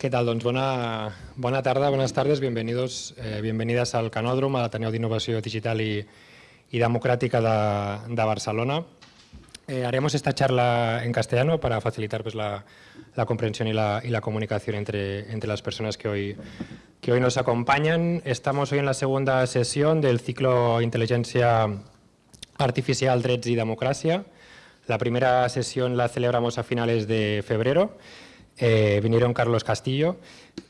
¿Qué tal? Doncs bona, bona tarda, tardes, bienvenidos, eh, bienvenidas al Canódromo, a l'Ateneu d'Innovació Digital y Democrática de, de Barcelona. Eh, haremos esta charla en castellano para facilitar pues, la, la comprensión y la, y la comunicación entre, entre, las personas que hoy, que hoy nos acompañan. Estamos hoy en la segunda sesión del ciclo Inteligencia Artificial, Drets y Democracia. La primera sesión la celebramos a finales de febrero eh, vinieron Carlos Castillo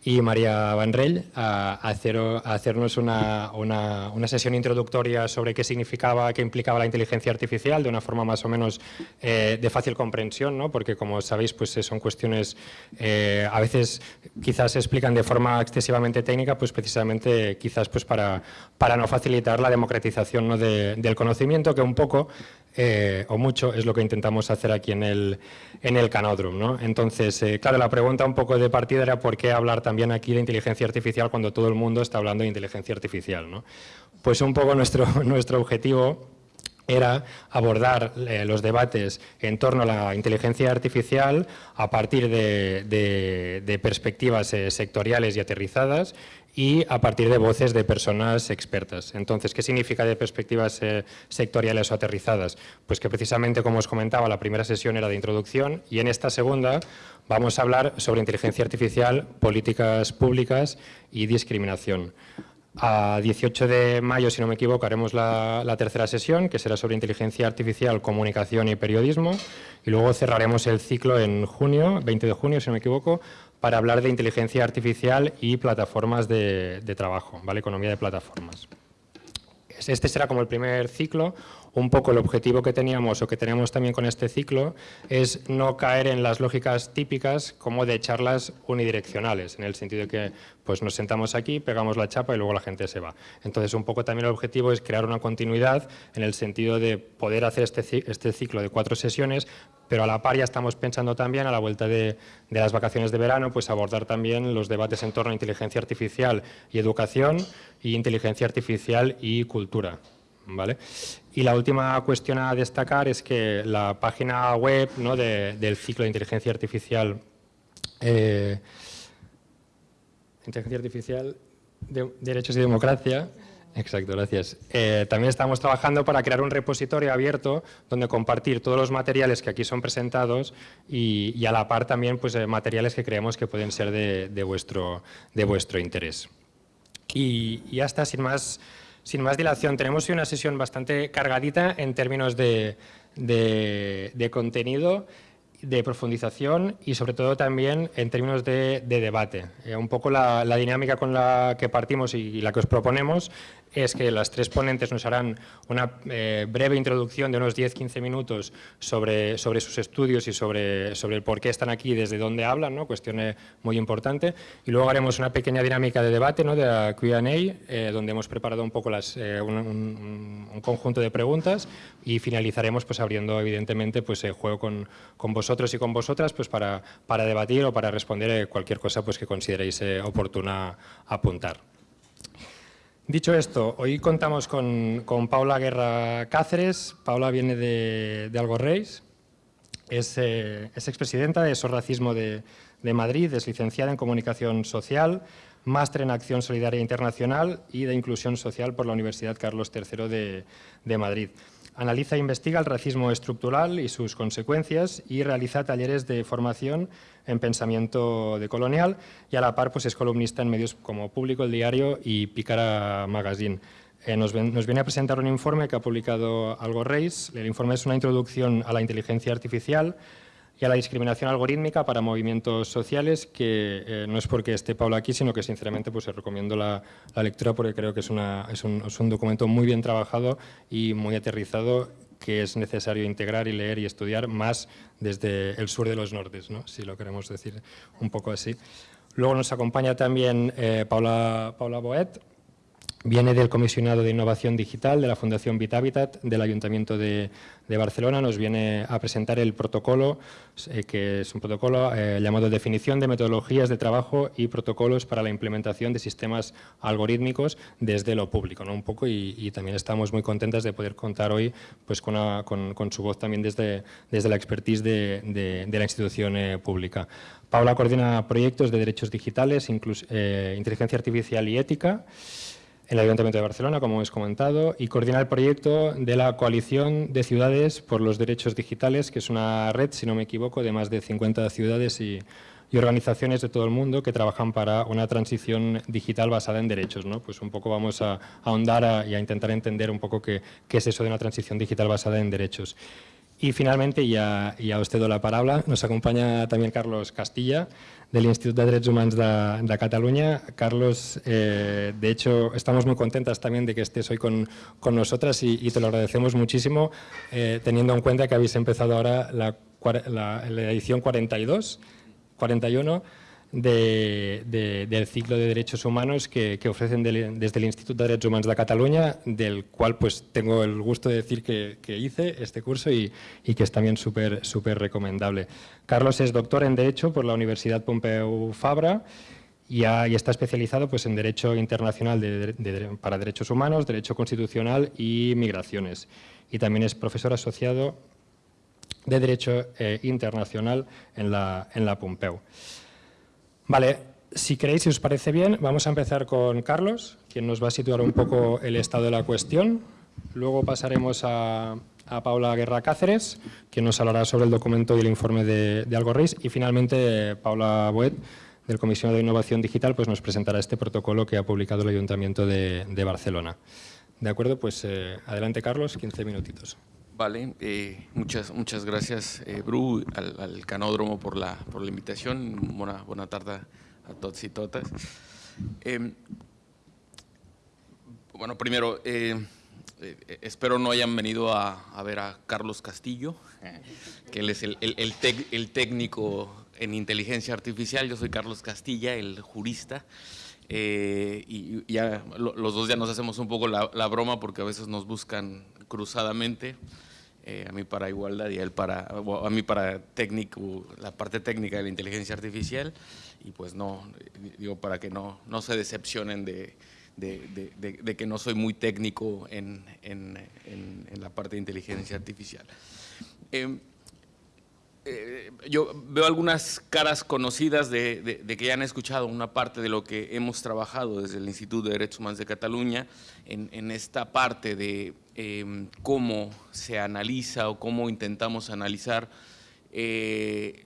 y María Vanrell a, a hacernos una, una, sesión introductoria sobre qué significaba, qué implicaba la inteligencia artificial de una forma más o menos eh, de fácil comprensión, ¿no? porque como sabéis pues son cuestiones eh, a veces quizás se explican de forma excesivamente técnica, pues precisamente quizás pues para, para no facilitar la democratización ¿no? de, del conocimiento que un poco eh, o mucho es lo que intentamos hacer aquí en el, en el Canódromo. ¿no? Entonces, eh, claro, la pregunta un poco de partida era por qué hablar también aquí de inteligencia artificial cuando todo el mundo está hablando de inteligencia artificial. ¿no? Pues un poco nuestro, nuestro objetivo era abordar eh, los debates en torno a la inteligencia artificial a partir de, perspectivas sectoriales y aterrizadas y a partir de voces de personas expertas. Entonces, ¿qué significa de perspectivas eh, sectoriales o aterrizadas? Pues que precisamente, como os comentaba, la primera sesión era de introducción y en esta segunda vamos a hablar sobre inteligencia artificial, políticas públicas y discriminación. A 18 de mayo, si no me equivoco, haremos la, la, tercera sesión, que será sobre inteligencia artificial, comunicación y periodismo, y luego cerraremos el ciclo en junio, 20 de junio, si no me equivoco, para hablar de inteligencia artificial y plataformas de, trabajo, ¿vale? economía de plataformas. Este será como el primer ciclo, un poco el objetivo que teníamos o que tenemos también con este ciclo es no caer en las lógicas típicas como de charlas unidireccionales, en el sentido de que pues nos sentamos aquí, pegamos la chapa y luego la gente se va. Entonces un poco también el objetivo es crear una continuidad en el sentido de poder hacer este, este ciclo de cuatro sesiones, pero a la par ya estamos pensando también a la vuelta de, de las vacaciones de verano, pues abordar también los debates en torno a inteligencia artificial y educación y inteligencia artificial y cultura. ¿Vale? Y la última cuestión a destacar es que la página web ¿no? de, del ciclo de inteligencia artificial, eh, inteligencia artificial, de, derechos y democracia, Exacto, gracias. Eh, también estamos trabajando para crear un repositorio abierto donde compartir todos los materiales que aquí son presentados y, a la par también pues, eh, materiales que creemos que pueden ser de, vuestro, de vuestro interés. Y hasta sin más sin más dilación, tenemos hoy una sesión bastante cargadita en términos de, de, contenido, de profundización y sobre todo también en términos de, de debate. Eh, un poco la, la, dinámica con la que partimos y, y la que os proponemos es que las tres ponentes nos harán una eh, breve introducción de unos 10-15 minutos sobre, sobre sus estudios y sobre, sobre el por qué están aquí desde dónde hablan, ¿no? cuestión muy importante. Y luego haremos una pequeña dinámica de debate, ¿no? de la Q&A, eh, donde hemos preparado un poco las, eh, un, conjunto de preguntas y finalizaremos pues, abriendo evidentemente pues, el juego con, con vosotros y con vosotras pues, para, para debatir o para responder cualquier cosa pues, que consideréis oportuna apuntar. Dicho esto, hoy contamos con, con, Paula Guerra Cáceres. Paula viene de, de es, eh, es expresidenta de Sorracismo de, de Madrid, es licenciada en Comunicación Social, máster en Acción Solidaria Internacional y de Inclusión Social por la Universidad Carlos III de, de Madrid. Analiza e investiga el racismo estructural y sus consecuencias y realiza talleres de formación en pensamiento decolonial y a la par pues, es columnista en medios como Público, El Diario y Pícara Magazine. Eh, nos, nos, viene a presentar un informe que ha publicado Algo Reis. El informe es una introducción a la inteligencia artificial y a la discriminación algorítmica para movimientos sociales, que eh, no es porque esté Paula aquí, sino que sinceramente pues, recomiendo la, la, lectura porque creo que es, una, es, un, es un documento muy bien trabajado y muy aterrizado que es necesario integrar y leer y estudiar más desde el sur de los nortes, ¿no? si lo queremos decir un poco así. Luego nos acompaña también eh, Paula, Paula Boet, Viene del Comisionado de Innovación Digital de la Fundación Vitavitat del Ayuntamiento de, Barcelona. Nos viene a presentar el protocolo, eh, que es un protocolo eh, llamado Definición de Metodologías de Trabajo y Protocolos para la Implementación de Sistemas Algorítmicos desde lo público. ¿no? Un poco y, también estamos muy contentas de poder contar hoy pues, con, su voz también desde, desde la expertise de, la institución eh, pública. Paula coordina proyectos de derechos digitales, inteligencia artificial y ética en el Ayuntamiento de Barcelona, como hemos comentado, y coordina el proyecto de la Coalición de Ciudades por los Derechos Digitales, que es una red, si no me equivoco, de más de 50 ciudades y, organizaciones de todo el mundo que trabajan para una transición digital basada en derechos. ¿no? Pues un poco vamos a, ahondar y a intentar entender un poco qué, es eso de una transición digital basada en derechos. Y finalmente, ya, ya os cedo la palabra, nos acompaña también Carlos Castilla, del Instituto de Derechos Humanos de, Cataluña. Carlos, eh, de hecho, estamos muy contentas también de que estés hoy con, con nosotras y, te lo agradecemos muchísimo, eh, teniendo en cuenta que habéis empezado ahora la, la, la edición 42, 41, del ciclo de derechos humanos que, ofrecen desde el Instituto de Derechos Humanos de Cataluña, del cual pues tengo el gusto de decir que, hice este curso y, que es también súper recomendable. Carlos es doctor en Derecho por la Universidad Pompeu Fabra y, está especializado pues, en Derecho Internacional para Derechos Humanos, Derecho Constitucional y Migraciones. Y también es profesor asociado de Derecho eh, Internacional en la, en la Pompeu. Vale, si queréis, si os parece bien, vamos a empezar con Carlos, quien nos va a situar un poco el estado de la cuestión. Luego pasaremos a, Paula Guerra Cáceres, quien nos hablará sobre el documento y el informe de, de Algorris. Y finalmente, Paula Boet, del Comisión de Innovación Digital, pues nos presentará este protocolo que ha publicado el Ayuntamiento de, Barcelona. De acuerdo, pues eh, adelante Carlos, 15 minutitos. Vale, eh, muchas, muchas gracias, eh, Bru, al, Canódromo por la, por la invitación. Buena, buena tarde a todos y todas. Em, bueno, primero, eh, espero no hayan venido a, ver a Carlos Castillo, que él es el, el, técnico en inteligencia artificial. Yo soy Carlos Castilla, el jurista. y ya los dos ya nos hacemos un poco la, la broma porque a veces nos buscan cruzadamente. Eh, a mí para igualdad y a él para, a mí para técnico, la parte técnica de la inteligencia artificial y pues no, digo para que no, no se decepcionen de, de, de, que no soy muy técnico en, en, en, la parte de inteligencia artificial. Eh, eh, yo veo algunas caras conocidas de, que ya han escuchado una parte de lo que hemos trabajado desde el Instituto de Derechos Humanos de Cataluña en, esta parte de em, cómo se analiza o cómo intentamos analizar eh,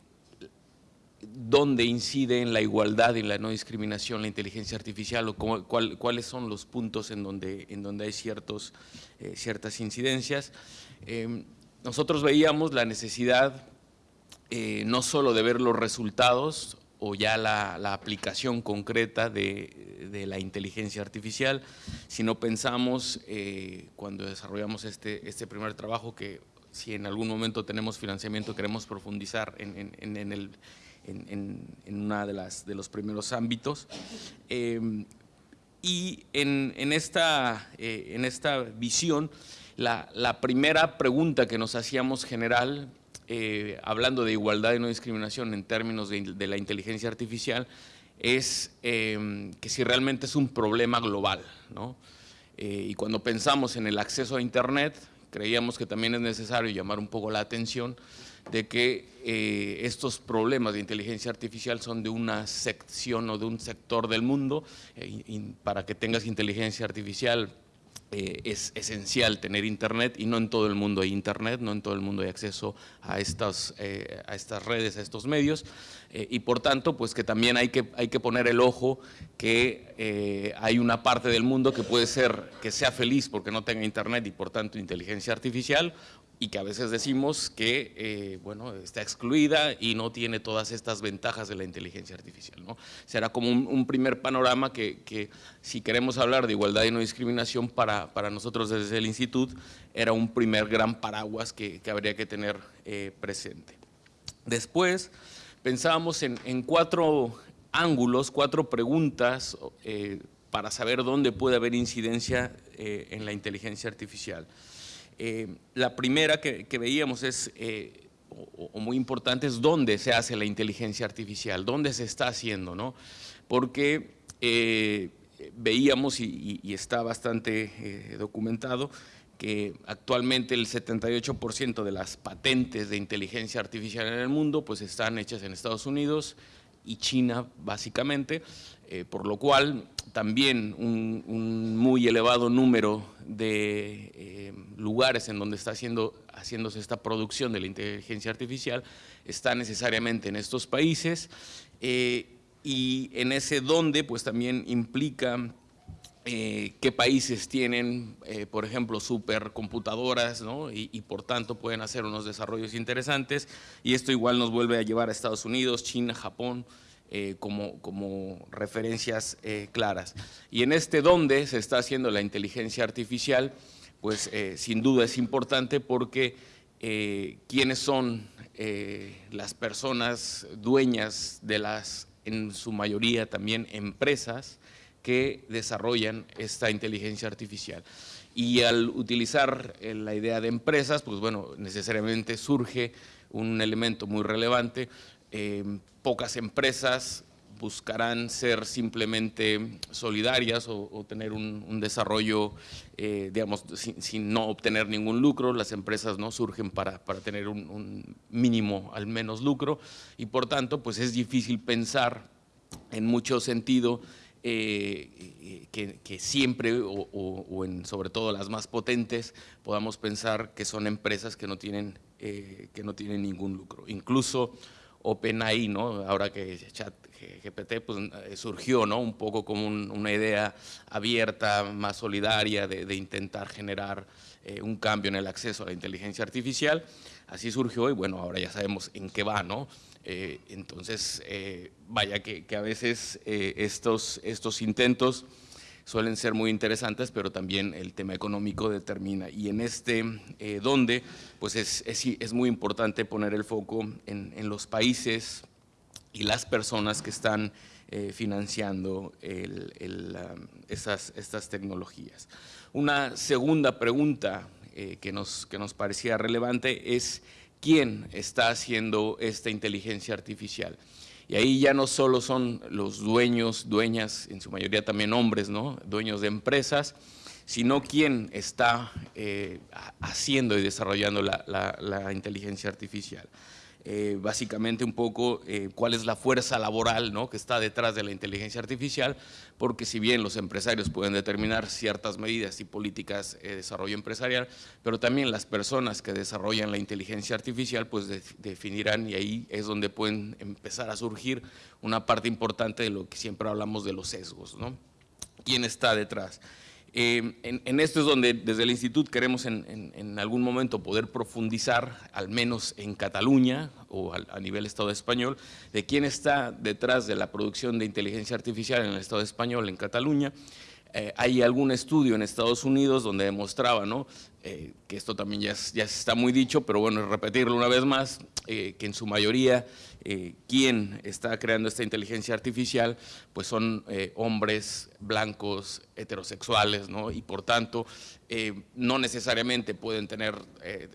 dónde incide en la igualdad y la no discriminación la inteligencia artificial o cuáles son los puntos en donde, en donde hay ciertos, eh, ciertas incidencias. Em, nosotros veíamos la necesidad eh, no solo de ver los resultados o ya la, aplicación concreta de, la inteligencia artificial, sino pensamos eh, cuando desarrollamos este, este primer trabajo que si en algún momento tenemos financiamiento queremos profundizar en, en, el, en, una de, las, de los primeros ámbitos. Em, y en, esta, eh, en esta visión, la, la primera pregunta que nos hacíamos general eh, hablando de igualdad y no discriminación en términos de, la inteligencia artificial, es em, que si realmente es un problema global. ¿no? Eh, y cuando pensamos en el acceso a Internet, creíamos que también es necesario llamar un poco la atención de que eh, estos problemas de inteligencia artificial son de una sección o de un sector del mundo. y para que tengas inteligencia artificial eh, es esencial tener internet y no en todo el mundo hay internet, no en todo el mundo hay acceso a estas, eh, a estas redes, a estos medios eh, y por tanto pues que también hay que, hay que poner el ojo que hay una parte del mundo que puede ser que sea feliz porque no tenga internet y por tanto inteligencia artificial y que a veces decimos que eh, bueno, está excluida y no tiene todas estas ventajas de la inteligencia artificial. ¿no? Será como un, primer panorama que, que, si queremos hablar de igualdad y no discriminación para, para nosotros desde el instituto, era un primer gran paraguas que, que habría que tener eh, presente. Después pensábamos en, cuatro ángulos, cuatro preguntas eh, para saber dónde puede haber incidencia en la inteligencia artificial. La primera que, veíamos es, o, muy importante, es dónde se hace la inteligencia artificial, dónde se está haciendo, ¿no? Porque veíamos, y, está bastante documentado, que actualmente el 78% de las patentes de inteligencia artificial en el mundo pues están hechas en Estados Unidos y China básicamente, eh, por lo cual también un, muy elevado número de eh, lugares en donde está haciendo, haciéndose esta producción de la inteligencia artificial está necesariamente en estos países eh, y en ese donde pues también implica eh, qué países tienen, eh, por ejemplo, supercomputadoras, ¿no? y, por tanto pueden hacer unos desarrollos interesantes, y esto igual nos vuelve a llevar a Estados Unidos, China, Japón, eh, como, como, referencias claras. Y en este donde se está haciendo la inteligencia artificial, pues sin duda es importante porque quiénes son las personas dueñas de las, en su mayoría también, empresas, que desarrollan esta inteligencia artificial. Y al utilizar eh, la idea de empresas, pues bueno, necesariamente surge un elemento muy relevante. Pocas empresas buscarán ser simplemente solidarias o, tener un, desarrollo, eh, digamos, sin, no obtener ningún lucro. Las empresas no surgen para, para tener un, mínimo, al menos, lucro y por tanto, pues es difícil pensar en mucho sentido eh, que, siempre, o, en, sobre todo las más potentes, podamos pensar que son empresas que no tienen, eh, que no tienen ningún lucro. Incluso OpenAI, ¿no? ahora que ChatGPT pues, eh, surgió ¿no? un poco como una idea abierta, más solidaria, de, intentar generar un cambio en el acceso a la inteligencia artificial. Así surgió y bueno, ahora ya sabemos en qué va, ¿no? Eh, entonces, eh, vaya que, a veces eh, estos, estos intentos suelen ser muy interesantes, pero también el tema económico determina. Y en este donde, pues es, es, muy importante poner el foco en, los países y las personas que están financiando estas tecnologías. Una segunda pregunta que, nos, que nos parecía relevante es quién está haciendo esta inteligencia artificial. Y ahí ya no solo son los dueños, dueñas, en su mayoría también hombres, ¿no? dueños de empresas, sino quién está eh, haciendo y desarrollando la inteligencia artificial. Eh, básicamente un poco eh, cuál es la fuerza laboral ¿no? que está detrás de la inteligencia artificial, porque si bien los empresarios pueden determinar ciertas medidas y políticas de desarrollo empresarial, pero también las personas que desarrollan la inteligencia artificial pues definirán y ahí es donde pueden empezar a surgir una parte importante de lo que siempre hablamos de los sesgos. ¿no? ¿Quién está detrás? Eh, en, esto es donde desde el Instituto queremos en, algún momento poder profundizar, al menos en Cataluña o a, nivel Estado español, de quién está detrás de la producción de inteligencia artificial en el Estado español, en Cataluña. Eh, hay algún estudio en Estados Unidos donde demostraba ¿no? Eh, que esto también ya, ya está muy dicho, pero bueno, repetirlo una vez más, que en su mayoría eh, quién está creando esta inteligencia artificial, pues son eh, hombres blancos, heterosexuales, ¿no? y por tanto eh, no necesariamente pueden tener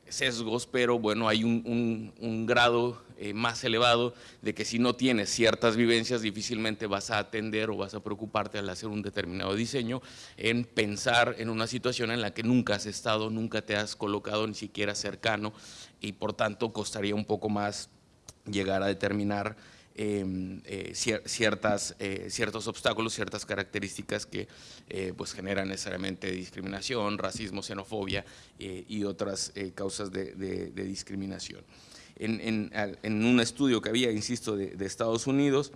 sesgos, pero bueno, hay un, un grado más elevado de que si no tienes ciertas vivencias, difícilmente vas a atender o vas a preocuparte al hacer un determinado diseño en pensar en una situación en la que nunca has estado, nunca te has colocado ni siquiera cercano y por tanto costaría un poco más llegar a determinar em, eh, ciertas, eh, ciertos obstáculos, ciertas características que eh, pues generan necesariamente discriminación, racismo, xenofobia y otras causas de, discriminación. En, un estudio que había, insisto, de, de Estados Unidos,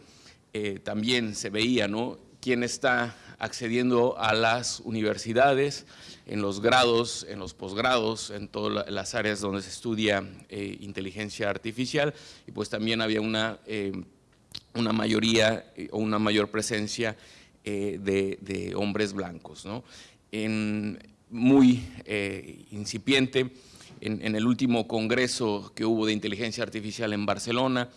también se veía ¿no? quién está accediendo a las universidades, en los grados, en los posgrados, en todas las áreas donde se estudia eh, inteligencia artificial y pues también había una, eh, una mayoría eh, o una mayor presencia de, hombres blancos. ¿no? En, muy incipiente, en, el último congreso que hubo de inteligencia artificial en Barcelona,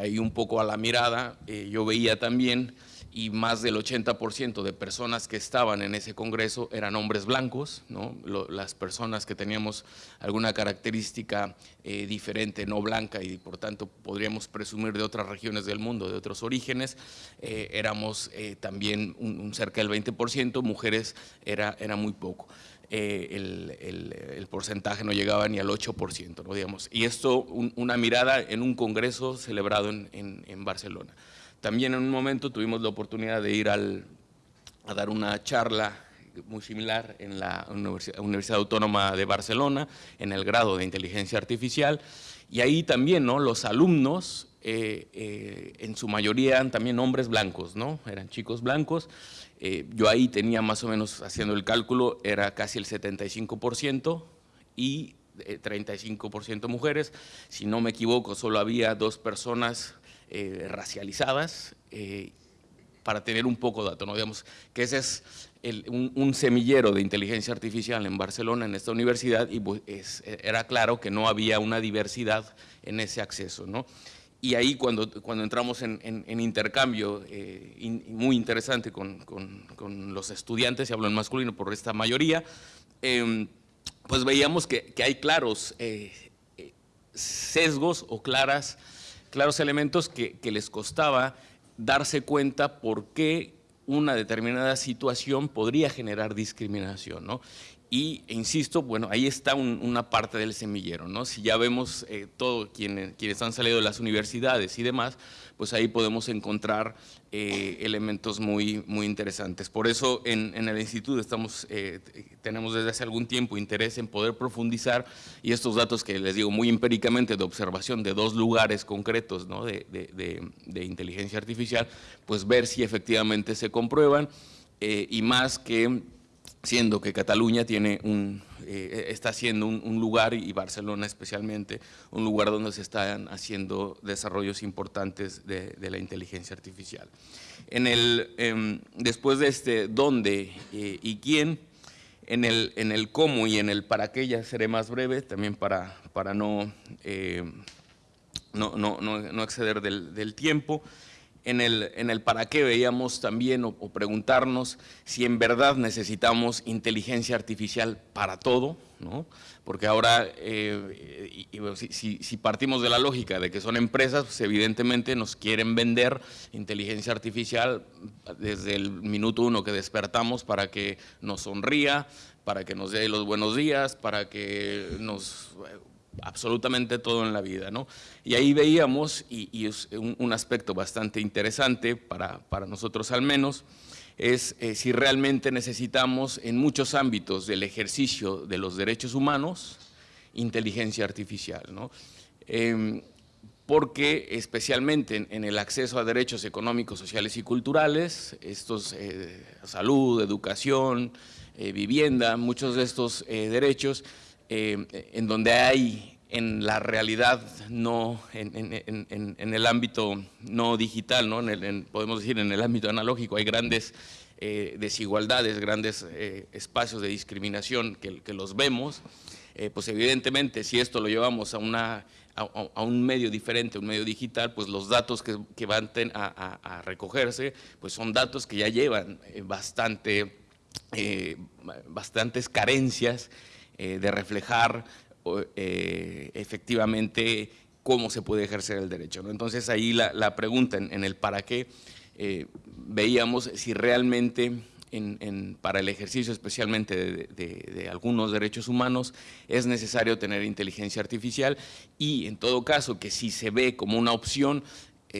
ahí un poco a la mirada, yo veía también y más del 80% de personas que estaban en ese congreso eran hombres blancos, las personas que teníamos alguna característica eh, diferente, no blanca, y por tanto podríamos presumir de otras regiones del mundo, de otros orígenes, eh, éramos eh, también un, cerca del 20%, mujeres era, era muy poco. el, porcentaje no llegaba ni al 8%, ¿no? digamos. y esto una mirada en un congreso celebrado en Barcelona. También en un momento tuvimos la oportunidad de ir al, a dar una charla muy similar en la Universidad, Autónoma de Barcelona, en el grado de Inteligencia Artificial, y ahí también ¿no? los alumnos, eh, eh, en su mayoría eran también hombres blancos, ¿no? eran chicos blancos, eh, yo ahí tenía más o menos, haciendo el cálculo, era casi el 75% y 35% mujeres, si no me equivoco, solo había dos personas eh, racializadas eh, para tener un poco de dato, ¿no? Digamos que ese es un, semillero de inteligencia artificial en Barcelona, en esta universidad, y pues, era claro que no había una diversidad en ese acceso, ¿no? Y ahí cuando, cuando entramos en, intercambio eh, muy interesante con, con, los estudiantes, y hablo en masculino por esta mayoría, em, pues veíamos que hay claros sesgos o claras claros elementos que, les costaba darse cuenta por qué una determinada situación podría generar discriminación, ¿no? Y, insisto, bueno, ahí está una parte del semillero, ¿no? Si ya vemos eh, todo quienes, quienes han salido de las universidades y demás, pues ahí podemos encontrar eh, elementos muy, muy interesantes. Por eso en, el instituto estamos, eh, tenemos desde hace algún tiempo interés en poder profundizar y estos datos que les digo muy empíricamente de observación de dos lugares concretos ¿no? de, de, inteligencia artificial, pues ver si efectivamente se comprueban y más que siendo que Cataluña tiene un, eh, está siendo un, lugar, y Barcelona especialmente, un lugar donde se están haciendo desarrollos importantes de, la inteligencia artificial. En el, em, después de este dónde eh, y quién, en el, en el cómo y en el para qué ya seré más breve, también para, para no, eh, no, no, no, exceder del tiempo en el, en el para qué veíamos también o, preguntarnos si en verdad necesitamos inteligencia artificial para todo, ¿no? porque ahora, eh, si, si, partimos de la lógica de que son empresas, pues evidentemente nos quieren vender inteligencia artificial desde el minuto uno que despertamos para que nos sonría, para que nos dé los buenos días, para que nos absolutamente todo en la vida. ¿no? Y ahí veíamos, y, es un, aspecto bastante interesante para, para nosotros al menos, es eh, si realmente necesitamos en muchos ámbitos del ejercicio de los derechos humanos inteligencia artificial. ¿no? Em, porque especialmente en, el acceso a derechos económicos, sociales y culturales, estos, eh, salud, educación, eh, vivienda, muchos de estos derechos eh, en donde hay en la realidad no, en, el ámbito no digital, ¿no? podemos decir en el ámbito analógico, hay grandes eh, desigualdades, grandes eh, espacios de discriminación que, los vemos, pues evidentemente si esto lo llevamos a, una, a, un medio diferente, un medio digital, pues los datos que, van a, a, recogerse, pues son datos que ya llevan bastante, bastantes carencias eh, de reflejar eh, efectivamente cómo se puede ejercer el derecho. Entonces ahí la, pregunta en, el para qué, eh, veíamos si realmente para el ejercicio especialmente de, algunos derechos humanos es necesario tener inteligencia artificial y en todo caso que si se ve como una opción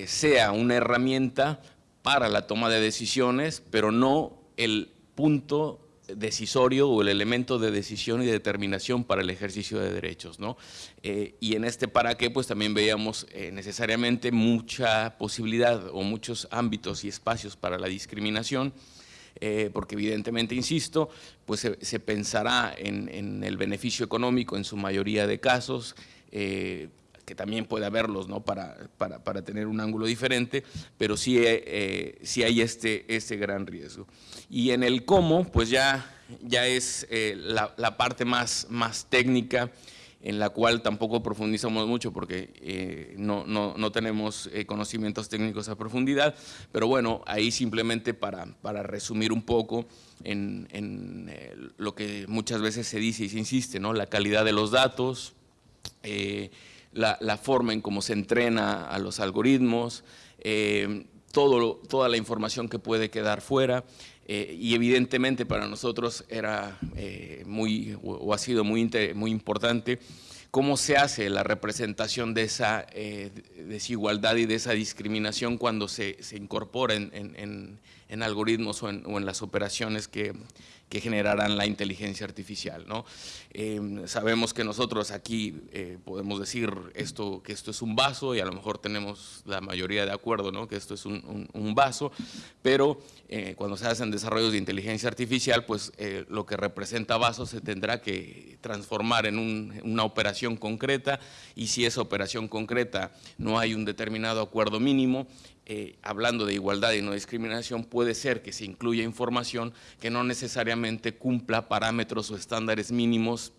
sea una herramienta para la toma de decisiones, pero no el punto decisorio o el elemento de decisión y determinación para el ejercicio de derechos. ¿no? Eh, y en este para qué pues también veíamos eh, necesariamente mucha posibilidad o muchos ámbitos y espacios para la discriminación, eh, porque evidentemente, insisto, pues se, pensará en, el beneficio económico en su mayoría de casos, que también puede haberlos ¿no? para, para, tener un ángulo diferente, pero sí, eh, sí hay este, este gran riesgo. Y en el cómo, pues ya, ya es eh, la, parte más, más técnica en la cual tampoco profundizamos mucho porque eh, no, no, tenemos eh, conocimientos técnicos a profundidad, pero bueno, ahí simplemente para, para resumir un poco en, en eh, lo que muchas veces se dice y se insiste, ¿no? la calidad de los datos, la, la, forma en cómo se entrena a los algoritmos, todo, toda la información que puede quedar fuera, eh, y evidentemente para nosotros era eh, muy, o, ha sido muy, muy importante cómo se hace la representación de esa eh, desigualdad y de esa discriminación cuando se, se incorpora en, algoritmos o, o en, las operaciones que, que generarán la inteligencia artificial. ¿no? Em, sabemos que nosotros aquí eh, podemos decir esto, que esto es un vaso y a lo mejor tenemos la mayoría de acuerdo ¿no? que esto es un, un, vaso, pero eh, cuando se hacen desarrollos de inteligencia artificial, pues eh, lo que representa vaso se tendrá que transformar en una operación concreta y si esa operación concreta no hay un determinado acuerdo mínimo, eh, hablando de igualdad y no discriminación, puede ser que se incluya información que no necesariamente cumpla parámetros o estándares mínimos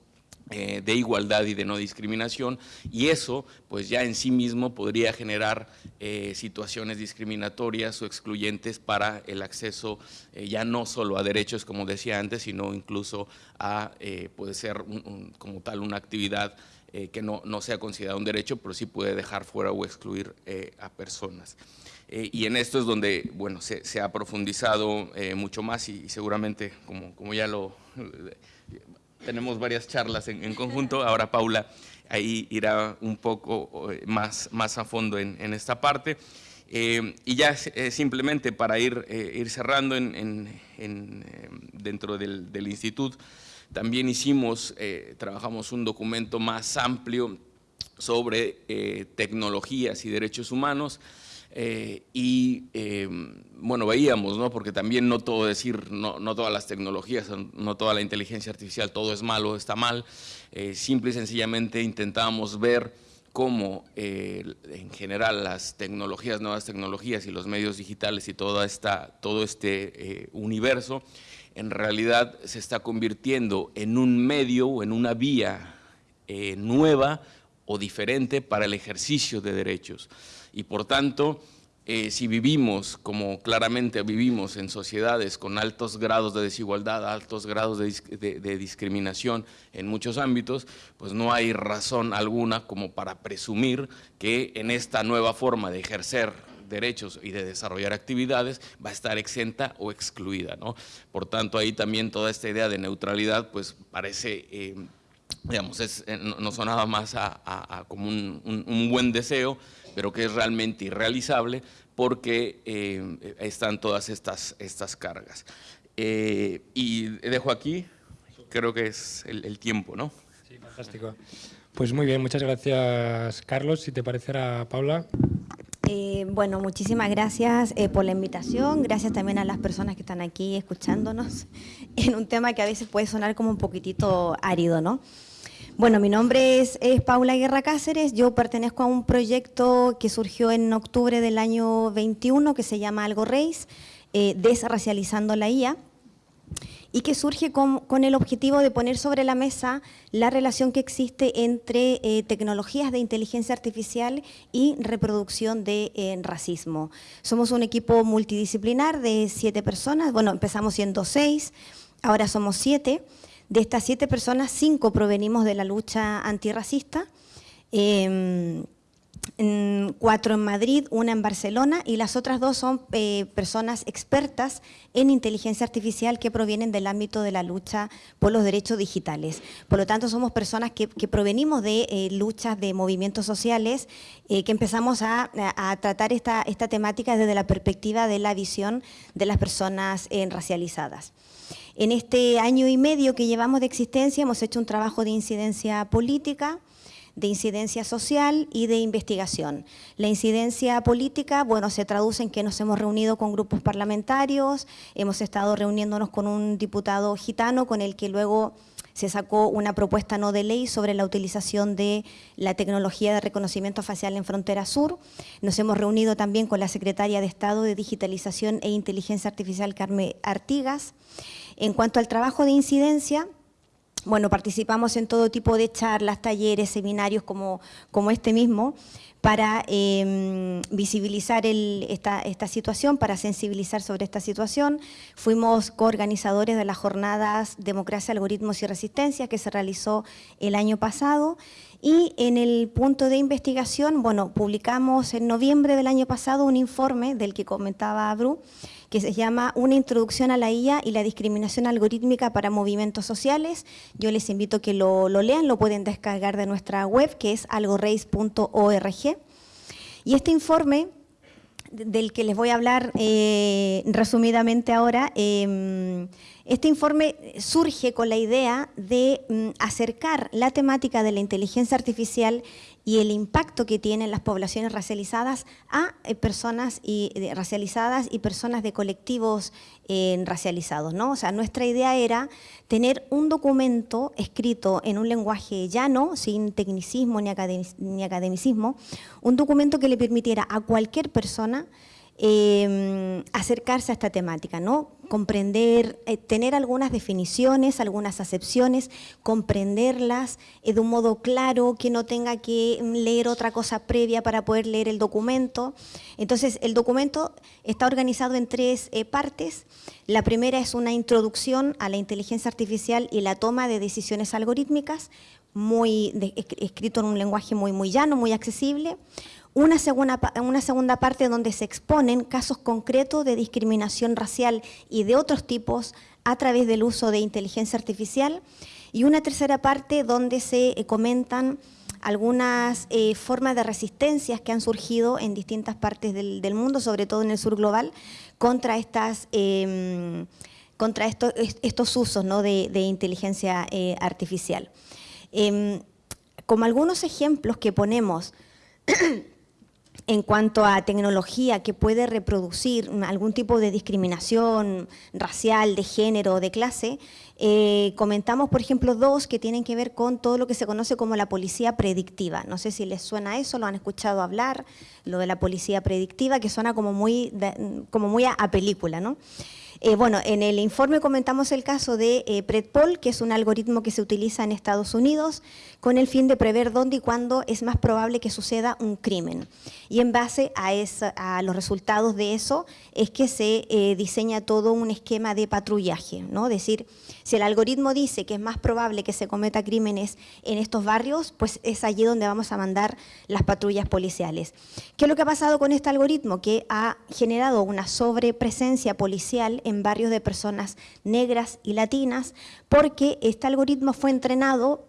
eh, de igualdad y de no discriminación y eso pues ya en sí mismo podría generar eh, situaciones discriminatorias o excluyentes para el acceso ya no solo a derechos como decía antes sino incluso a puede ser como tal una actividad que no, no, sea considerada un derecho pero sí puede dejar fuera o excluir a personas. Eh, y en esto es donde bueno, se, ha profundizado eh, mucho más y, seguramente, como, como, ya lo tenemos varias charlas en, conjunto, ahora Paula ahí irá un poco eh, más, más a fondo en, esta parte. y ya simplemente para ir, ir cerrando en, dentro del, instituto, también hicimos, trabajamos un documento más amplio sobre tecnologías y derechos humanos, eh, y em, bueno, veíamos, ¿no? porque también no todo decir, no, no, todas las tecnologías, no toda la inteligencia artificial, todo es malo, está mal, eh, simple y sencillamente intentábamos ver cómo eh, en general las tecnologías, nuevas tecnologías y los medios digitales y toda esta, todo este universo en realidad se está convirtiendo en un medio o en una vía nueva o diferente para el ejercicio de derechos y por tanto, eh, si vivimos como claramente vivimos en sociedades con altos grados de desigualdad, altos grados de, discriminación en muchos ámbitos, pues no hay razón alguna como para presumir que en esta nueva forma de ejercer derechos y de desarrollar actividades va a estar exenta o excluida. ¿no? Por tanto, ahí también toda esta idea de neutralidad pues parece... Eh, digamos, es, eh, no sonaba más a, como un buen deseo, pero que es realmente irrealizable porque eh, están todas estas, estas cargas. Eh, y dejo aquí, creo que es el, tiempo, ¿no? Sí, fantástico. Pues muy bien, muchas gracias Carlos. Si te parecerá, Paula. Eh, bueno, muchísimas gracias por la invitación, gracias también a las personas que están aquí escuchándonos en un tema que a veces puede sonar como un poquitito árido, ¿no? Bueno, mi nombre es, Paula Guerra Cáceres, yo pertenezco a un proyecto que surgió en octubre del año 21 que se llama Algo Reis, eh, Desracializando la IA, y que surge con, el objetivo de poner sobre la mesa la relación que existe entre eh, tecnologías de inteligencia artificial y reproducción de eh, racismo. Somos un equipo multidisciplinar de siete personas, bueno, empezamos siendo seis, ahora somos siete, de estas siete personas, cinco provenimos de la lucha antirracista, em, cuatro en Madrid, una en Barcelona y las otras dos son eh, personas expertas en inteligencia artificial que provienen del ámbito de la lucha por los derechos digitales. Por lo tanto, somos personas que, provenimos de eh, luchas de movimientos sociales eh, que empezamos a, tratar esta, esta temática desde la perspectiva de la visión de las personas racializadas. En este año y medio que llevamos de existencia hemos hecho un trabajo de incidencia política, de incidencia social y de investigación. La incidencia política, bueno, se traduce en que nos hemos reunido con grupos parlamentarios, hemos estado reuniéndonos con un diputado gitano con el que luego se sacó una propuesta no de ley sobre la utilización de la tecnología de reconocimiento facial en Frontera Sur. Nos hemos reunido también con la Secretaria de Estado de Digitalización e Inteligencia Artificial, Carmen Artigas. En cuanto al trabajo de incidencia, bueno, participamos en todo tipo de charlas, talleres, seminarios como, como este mismo, para em, visibilizar esta, esta, situación, para sensibilizar sobre esta situación. Fuimos coorganizadores de las jornadas Democracia, Algoritmos y Resistencia que se realizó el año pasado y en el punto de investigación, bueno, publicamos en noviembre del año pasado un informe del que comentaba Bru, que se llama Una introducción a la IA y la discriminación algorítmica para movimientos sociales. Yo les invito a que lo, lean, lo pueden descargar de nuestra web, que es algoreis.org. Y este informe del que les voy a hablar eh, resumidamente ahora, em, este informe surge con la idea de mm, acercar la temática de la inteligencia artificial y el impacto que tienen las poblaciones racializadas a eh, personas y, racializadas y personas de colectivos eh, racializados. ¿no? O sea, nuestra idea era tener un documento escrito en un lenguaje llano, sin tecnicismo ni, academicismo, un documento que le permitiera a cualquier persona Em, acercarse a esta temática, ¿no? comprender, eh, tener algunas definiciones, algunas acepciones, comprenderlas eh, de un modo claro, que no tenga que leer otra cosa previa para poder leer el documento. Entonces, el documento está organizado en tres eh, partes. La primera es una introducción a la inteligencia artificial y la toma de decisiones algorítmicas, muy escrito en un lenguaje muy, muy llano, muy accesible una segunda, una segunda parte donde se exponen casos concretos de discriminación racial y de otros tipos a través del uso de inteligencia artificial y una tercera parte donde se eh, comentan algunas eh, formas de resistencias que han surgido en distintas partes del, mundo, sobre todo en el sur global, contra, estas, em, contra estos usos ¿no? de, inteligencia eh, artificial. Em, como algunos ejemplos que ponemos en cuanto a tecnología que puede reproducir algún tipo de discriminación racial, de género, de clase, eh, comentamos, por ejemplo, dos que tienen que ver con todo lo que se conoce como la policía predictiva. No sé si les suena eso, lo han escuchado hablar, lo de la policía predictiva, que suena como muy, como muy a, a película, ¿no? Eh, bueno, en el informe comentamos el caso de eh, Predpol, que es un algoritmo que se utiliza en Estados Unidos con el fin de prever dónde y cuándo es más probable que suceda un crimen. Y en base a, los resultados de eso es que se eh, diseña todo un esquema de patrullaje, ¿no? Es decir, si el algoritmo dice que es más probable que se cometa crímenes en estos barrios, pues es allí donde vamos a mandar las patrullas policiales. ¿Qué es lo que ha pasado con este algoritmo? Que ha generado una sobrepresencia policial en barrios de personas negras y latinas, porque este algoritmo fue entrenado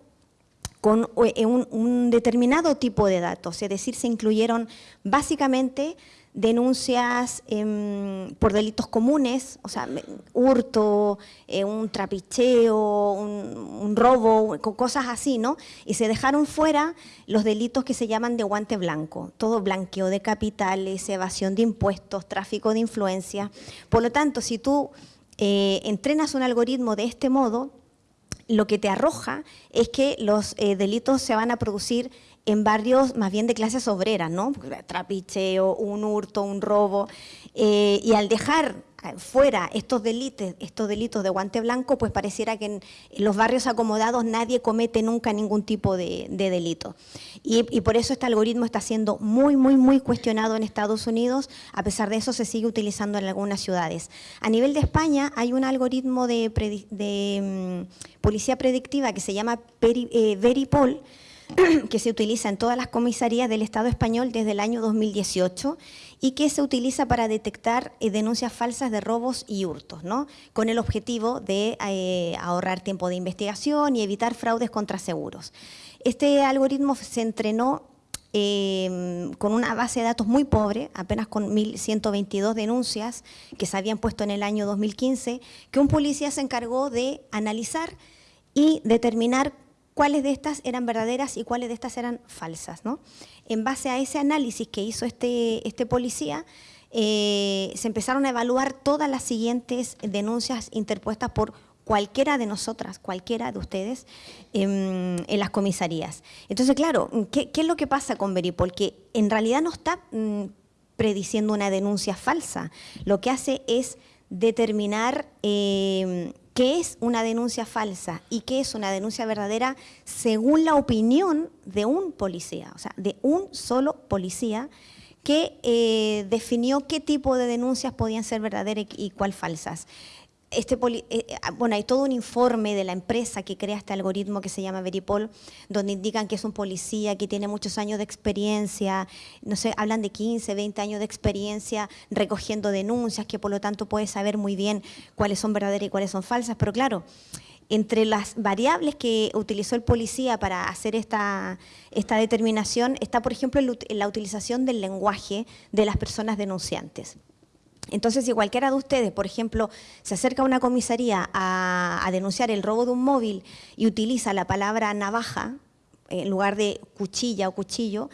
con eh, un, determinado tipo de datos, es decir, se incluyeron básicamente denuncias em, por delitos comunes, o sea, hurto, eh, un trapicheo, un, robo, cosas así, ¿no? Y se dejaron fuera los delitos que se llaman de guante blanco, todo blanqueo de capitales, evasión de impuestos, tráfico de influencia. Por lo tanto, si tú eh, entrenas un algoritmo de este modo, lo que te arroja es que los eh, delitos se van a producir en barrios más bien de clases obreras, ¿no? Trapicheo, un hurto, un robo. Eh, y al dejar fuera estos delitos, estos delitos de guante blanco, pues pareciera que en, los barrios acomodados nadie comete nunca ningún tipo de, delito. Y, y, por eso este algoritmo está siendo muy, muy, muy cuestionado en Estados Unidos, a pesar de eso se sigue utilizando en algunas ciudades. A nivel de España hay un algoritmo de, de mm, policía predictiva que se llama eh, Veripol, que se utiliza en todas las comisarías del Estado español desde el año 2018 y que se utiliza para detectar eh, denuncias falsas de robos y hurtos, ¿no? con el objetivo de eh, ahorrar tiempo de investigación y evitar fraudes contra seguros. Este algoritmo se entrenó em, con una base de datos muy pobre, apenas con 1.122 denuncias que se habían puesto en el año 2015, que un policía se encargó de analizar y determinar cuáles de estas eran verdaderas y cuáles de estas eran falsas. ¿no? En base a ese análisis que hizo este, este policía, eh, se empezaron a evaluar todas las siguientes denuncias interpuestas por cualquiera de nosotras, cualquiera de ustedes, en, las comisarías. Entonces, claro, ¿qué, es lo que pasa con Veripol? Que en realidad no está mm, prediciendo una denuncia falsa. Lo que hace es determinar eh, qué es una denuncia falsa y qué es una denuncia verdadera según la opinión de un policía, o sea, de un solo policía que eh, definió qué tipo de denuncias podían ser verdaderas y cuál falsas este eh, ah, bueno, hay todo un informe de la empresa que crea este algoritmo que se llama Veripol, donde indican que es un policía que tiene muchos años de experiencia, no sé, hablan de 15, 20 años de experiencia recogiendo denuncias, que por lo tanto puede saber muy bien cuáles son verdaderas y cuáles son falsas, pero claro, entre las variables que utilizó el policía para hacer esta, esta determinación está, por ejemplo, la utilización del lenguaje de las personas denunciantes. Entonces, si cualquiera de ustedes, por ejemplo, se acerca a una comisaría a, denunciar el robo de un móvil y utiliza la palabra navaja en lugar de cuchilla o cuchillo,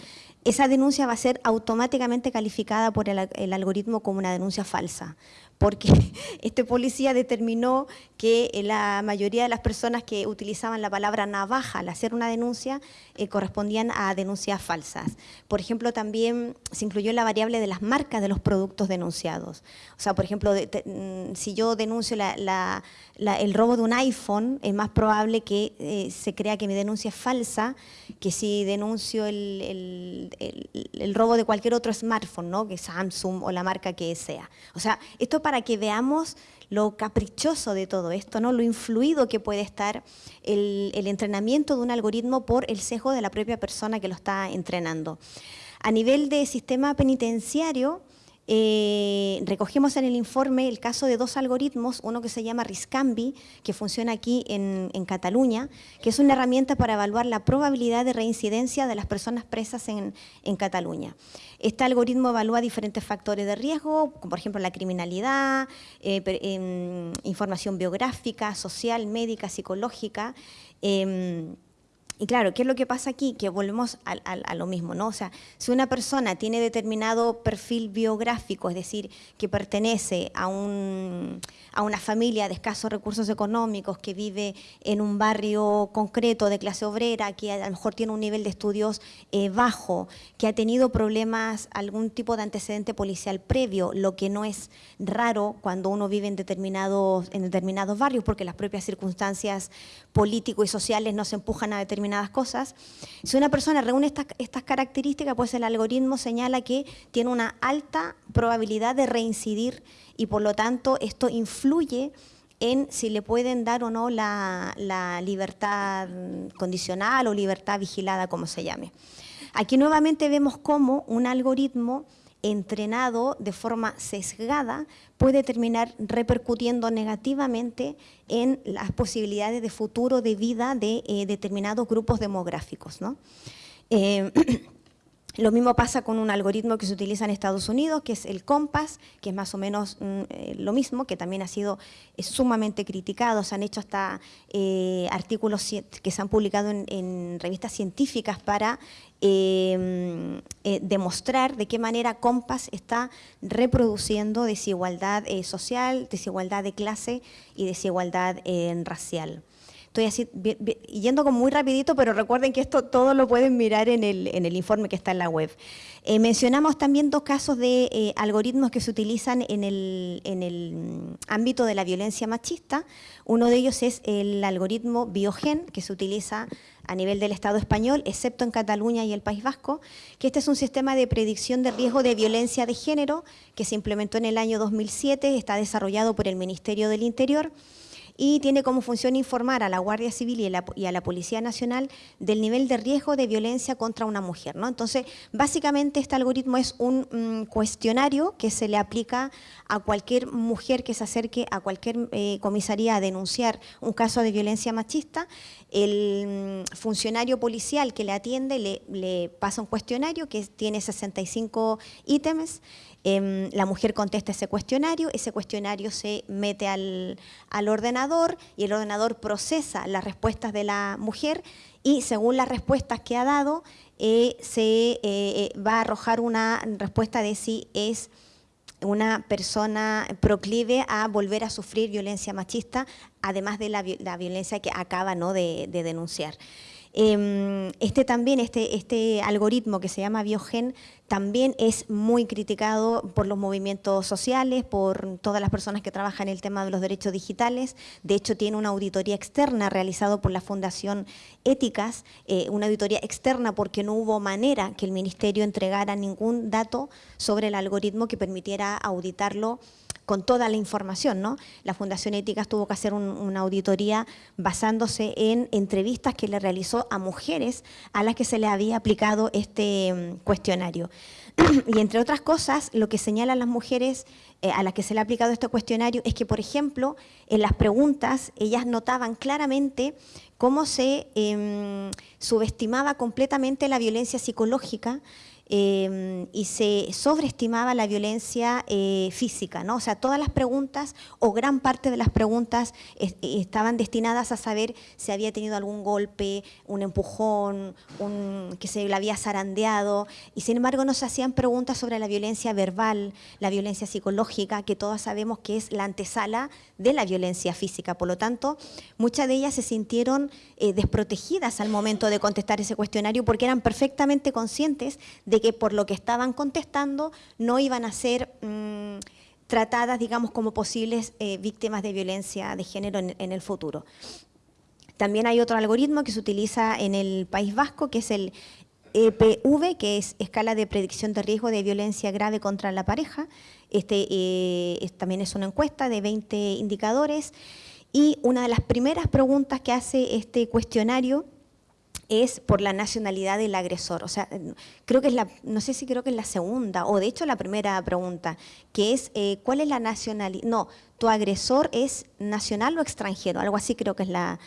esa denuncia va a ser automáticamente calificada por el, algoritmo como una denuncia falsa, porque este policía determinó que la mayoría de las personas que utilizaban la palabra navaja al hacer una denuncia eh, correspondían a denuncias falsas. Por ejemplo, también se incluyó la variable de las marcas de los productos denunciados. O sea, por ejemplo, mm, si yo denuncio el robo de un iPhone, es más probable que eh, se crea que mi denuncia es falsa que si denuncio el, robo de cualquier otro smartphone, ¿no? que Samsung o la marca que sea. O sea, esto para que veamos lo caprichoso de todo esto, ¿no? lo influido que puede estar el, entrenamiento de un algoritmo por el sesgo de la propia persona que lo está entrenando. A nivel de sistema penitenciario, eh, recogemos en el informe el caso de dos algoritmos, uno que se llama Riscambi, que funciona aquí en, Cataluña, que es una herramienta para evaluar la probabilidad de reincidencia de las personas presas en, Cataluña. Este algoritmo evalúa diferentes factores de riesgo, como por ejemplo la criminalidad, eh, em, información biográfica, social, médica, psicológica, em, y claro, ¿qué es lo que pasa aquí? Que volvemos a, lo mismo, ¿no? O sea, si una persona tiene determinado perfil biográfico, es decir, que pertenece a, un, a una familia de escasos recursos económicos, que vive en un barrio concreto de clase obrera, que a lo mejor tiene un nivel de estudios eh, bajo, que ha tenido problemas, algún tipo de antecedente policial previo, lo que no es raro cuando uno vive en determinados, en determinados barrios, porque las propias circunstancias políticos y sociales nos empujan a determinados cosas. Si una persona reúne estas, estas características, pues el algoritmo señala que tiene una alta probabilidad de reincidir y por lo tanto esto influye en si le pueden dar o no la, la, libertad condicional o libertad vigilada, como se llame. Aquí nuevamente vemos cómo un algoritmo entrenado de forma sesgada puede terminar repercutiendo negativamente en las posibilidades de futuro de vida de eh, determinados grupos demográficos. Eh, Lo mismo pasa con un algoritmo que se utiliza en Estados Unidos, que es el COMPAS, que es más o menos mm, eh, lo mismo, que también ha sido sumamente criticado. Se han hecho hasta artículos que se han publicado en, revistas científicas para em, eh, demostrar de qué manera COMPAS está reproduciendo desigualdad social, desigualdad de clase y desigualdad racial. Estoy así, yendo como muy rapidito, pero recuerden que esto todo lo pueden mirar en el, informe que está en la web. Eh, mencionamos también dos casos de eh, algoritmos que se utilizan en el, en el mm, ámbito de la violencia machista. Uno de ellos es el algoritmo Biogen, que se utiliza a nivel del Estado español, excepto en Cataluña y el País Vasco, que este es un sistema de predicción de riesgo de violencia de género que se implementó en el año 2007, está desarrollado por el Ministerio del Interior y tiene como función informar a la Guardia Civil y a la, Policía Nacional del nivel de riesgo de violencia contra una mujer. ¿no? Entonces, básicamente este algoritmo es un mm, cuestionario que se le aplica a cualquier mujer que se acerque a cualquier eh, comisaría a denunciar un caso de violencia machista. El mm, funcionario policial que le atiende le, le pasa un cuestionario que tiene 65 ítems Em, la mujer contesta ese cuestionario, ese cuestionario se mete al, ordenador y el ordenador procesa las respuestas de la mujer y según las respuestas que ha dado, eh, se eh, eh, va a arrojar una respuesta de si es una persona proclive a volver a sufrir violencia machista, además de la, violencia que acaba ¿no? de, denunciar. Em, este también, este, este algoritmo que se llama Biogen, también es muy criticado por los movimientos sociales, por todas las personas que trabajan en el tema de los derechos digitales. De hecho, tiene una auditoría externa realizada por la Fundación Éticas, eh, una auditoría externa porque no hubo manera que el Ministerio entregara ningún dato sobre el algoritmo que permitiera auditarlo con toda la información. ¿no? La Fundación Éticas tuvo que hacer una auditoría basándose en entrevistas que le realizó a mujeres a las que se le había aplicado este mm, cuestionario. y entre otras cosas, lo que señalan las mujeres eh, a las que se le ha aplicado este cuestionario es que, por ejemplo, en las preguntas ellas notaban claramente cómo se em, subestimaba completamente la violencia psicológica Em, y se sobreestimaba la violencia eh, física, ¿no? O sea, todas las preguntas o gran parte de las preguntas estaban destinadas a saber si había tenido algún golpe, un empujón, un, que se la había zarandeado, y sin embargo no se hacían preguntas sobre la violencia verbal, la violencia psicológica, que todos sabemos que es la antesala de la violencia física. Por lo tanto, muchas de ellas se sintieron eh, desprotegidas al momento de contestar ese cuestionario porque eran perfectamente conscientes de de que por lo que estaban contestando no iban a ser mm, tratadas, digamos, como posibles eh, víctimas de violencia de género en, el futuro. También hay otro algoritmo que se utiliza en el País Vasco, que es el EPV, que es Escala de Predicción de Riesgo de Violencia Grave contra la Pareja. Este eh, también es una encuesta de 20 indicadores. Y una de las primeras preguntas que hace este cuestionario es por la nacionalidad del agresor. O sea, creo que es la, no sé si creo que es la segunda, o de hecho la primera pregunta, que es eh, ¿cuál es la nacionalidad? No, ¿tu agresor es nacional o extranjero? Algo así creo que es la,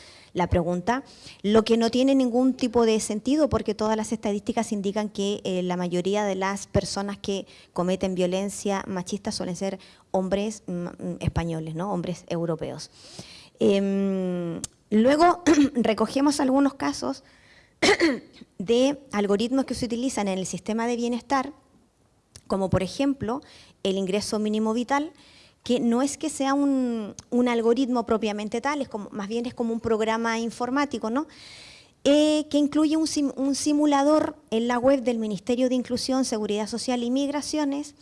pregunta. Lo que no tiene ningún tipo de sentido porque todas las estadísticas indican que eh, la mayoría de las personas que cometen violencia machista suelen ser hombres mm, mm, españoles, ¿no? hombres europeos. Em, luego recogemos algunos casos de algoritmos que se utilizan en el sistema de bienestar, como por ejemplo el ingreso mínimo vital, que no es que sea un, algoritmo propiamente tal, es como, más bien es como un programa informático, ¿no? Eh, que incluye un, un, simulador en la web del Ministerio de Inclusión, Seguridad Social y Migraciones,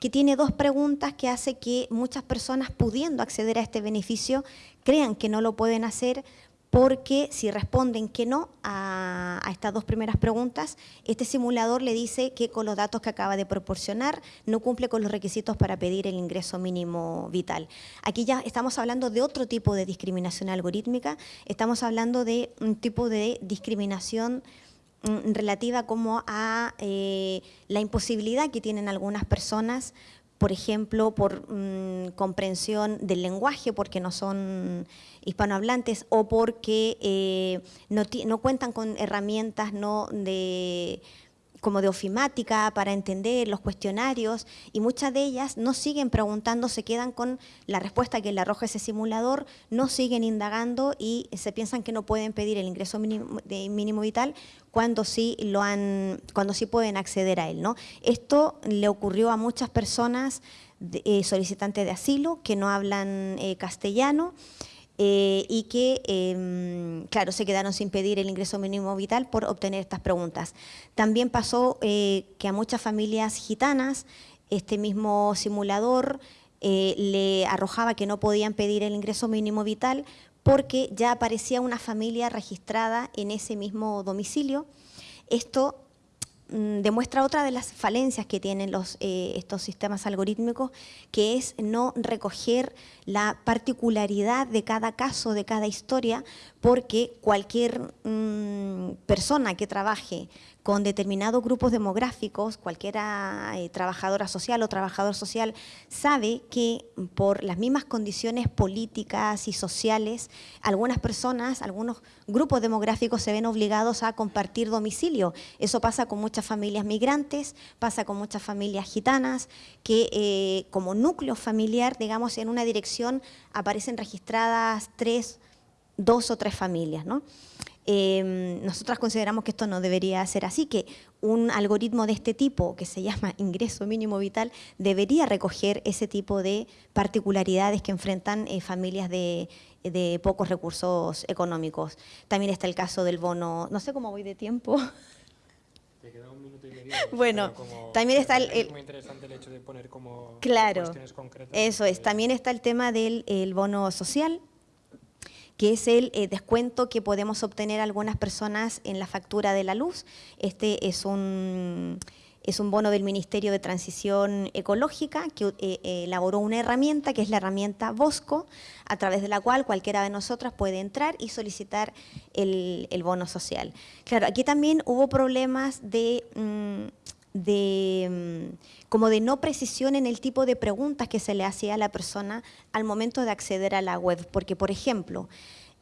que tiene dos preguntas que hace que muchas personas pudiendo acceder a este beneficio crean que no lo pueden hacer porque si responden que no a, estas dos primeras preguntas, este simulador le dice que con los datos que acaba de proporcionar no cumple con los requisitos para pedir el ingreso mínimo vital. Aquí ya estamos hablando de otro tipo de discriminación algorítmica, estamos hablando de un tipo de discriminación mm, relativa como a eh, la imposibilidad que tienen algunas personas por ejemplo, por mm, comprensión del lenguaje, porque no son hispanohablantes, o porque eh, no, no, cuentan con herramientas no de como de ofimática para entender los cuestionarios y muchas de ellas no siguen preguntando, se quedan con la respuesta que le arroja ese simulador, no siguen indagando y se piensan que no pueden pedir el ingreso mínimo, mínimo vital cuando sí lo han, cuando sí pueden acceder a él. ¿no? Esto le ocurrió a muchas personas eh, solicitantes de asilo que no hablan eh, castellano eh, y que, em, claro, se quedaron sin pedir el ingreso mínimo vital por obtener estas preguntas. También pasó eh, que a muchas familias gitanas este mismo simulador eh, le arrojaba que no podían pedir el ingreso mínimo vital porque ya aparecía una familia registrada en ese mismo domicilio. Esto demuestra otra de las falencias que tienen los, eh, estos sistemas algorítmicos, que es no recoger la particularidad de cada caso, de cada historia, porque cualquier mm, persona que trabaje con determinados grupos demográficos, cualquiera eh, trabajadora social o trabajador social sabe que por las mismas condiciones políticas y sociales, algunas personas, algunos grupos demográficos se ven obligados a compartir domicilio. Eso pasa con muchas familias migrantes, pasa con muchas familias gitanas, que eh, como núcleo familiar, digamos, en una dirección aparecen registradas tres, dos o tres familias, ¿no? Eh, nosotras consideramos que esto no debería ser así, que un algoritmo de este tipo, que se llama ingreso mínimo vital, debería recoger ese tipo de particularidades que enfrentan eh, familias de, de pocos recursos económicos. También está el caso del bono, no sé cómo voy de tiempo. Te queda un minuto y medio. Bueno, como- también está el- Es el- muy interesante el hecho de poner como Claro, cuestiones concretas. eso es. Eh, También está el tema del el bono social, que es el eh, descuento que podemos obtener algunas personas en la factura de la luz. Este es un, es un bono del Ministerio de Transición Ecológica que eh, eh, elaboró una herramienta, que es la herramienta Bosco, a través de la cual cualquiera de nosotras puede entrar y solicitar el, el bono social. Claro, aquí también hubo problemas de... mm, de mm, como de no precisión en el tipo de preguntas que se le hacía a la persona al momento de acceder a la web. Porque, por ejemplo,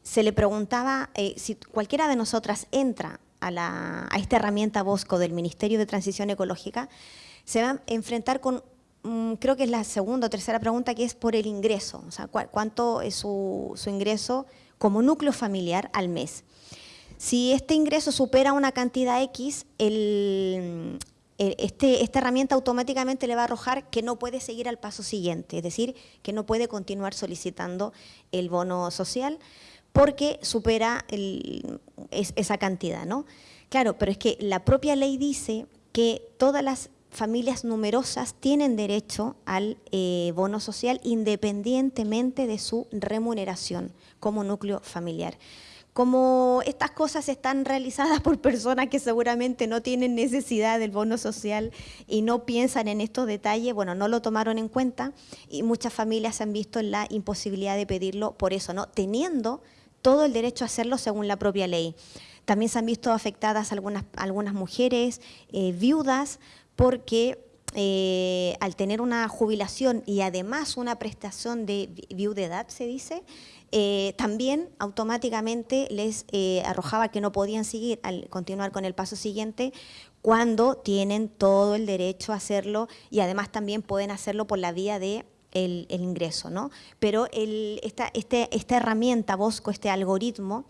se le preguntaba eh, si cualquiera de nosotras entra a, la- a esta herramienta Bosco del Ministerio de Transición Ecológica, se va a enfrentar con, mm, creo que es la segunda o tercera pregunta, que es por el ingreso, o sea, cuánto es su, su ingreso como núcleo familiar al mes. Si este ingreso supera una cantidad X, el- este- esta herramienta automáticamente le va a arrojar que no puede seguir al paso siguiente, es decir, que no puede continuar solicitando el bono social porque supera esa cantidad, ¿no? Claro, pero es que la propia ley dice que todas las familias numerosas tienen derecho al eh, bono social independientemente de su remuneración como núcleo familiar. Como estas cosas están realizadas por personas que seguramente no tienen necesidad del bono social y no piensan en estos detalles, bueno, no lo tomaron en cuenta y muchas familias se han visto en la imposibilidad de pedirlo por eso, ¿no? Teniendo todo el derecho a hacerlo según la propia ley. También se han visto afectadas algunas, algunas mujeres eh, viudas porque eh, al tener una jubilación y además una prestación de vi- viudedad, se dice, eh, también automáticamente les eh, arrojaba que no podían seguir al continuar con el paso siguiente cuando tienen todo el derecho a hacerlo y además también pueden hacerlo por la vía de el, ingreso, ¿no? Pero este- esta herramienta, Bosco, este algoritmo,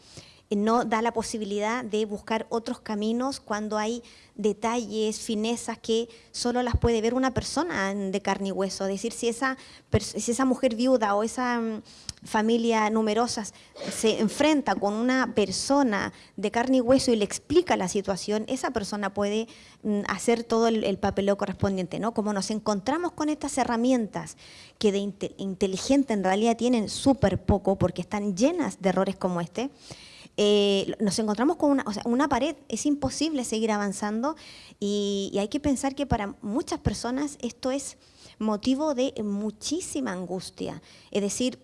no da la posibilidad de buscar otros caminos cuando hay detalles, finezas que solo las puede ver una persona de carne y hueso. Es decir, si esa, mujer viuda o esa mm, familia numerosa se enfrenta con una persona de carne y hueso y le explica la situación, esa persona puede mm, hacer todo el, el papeleo correspondiente. ¿no? Como nos encontramos con estas herramientas que de inte- inteligente en realidad tienen súper poco porque están llenas de errores como este, eh, nos encontramos con una, o sea, una pared, es imposible seguir avanzando y, y hay que pensar que para muchas personas esto es motivo de muchísima angustia. Es decir,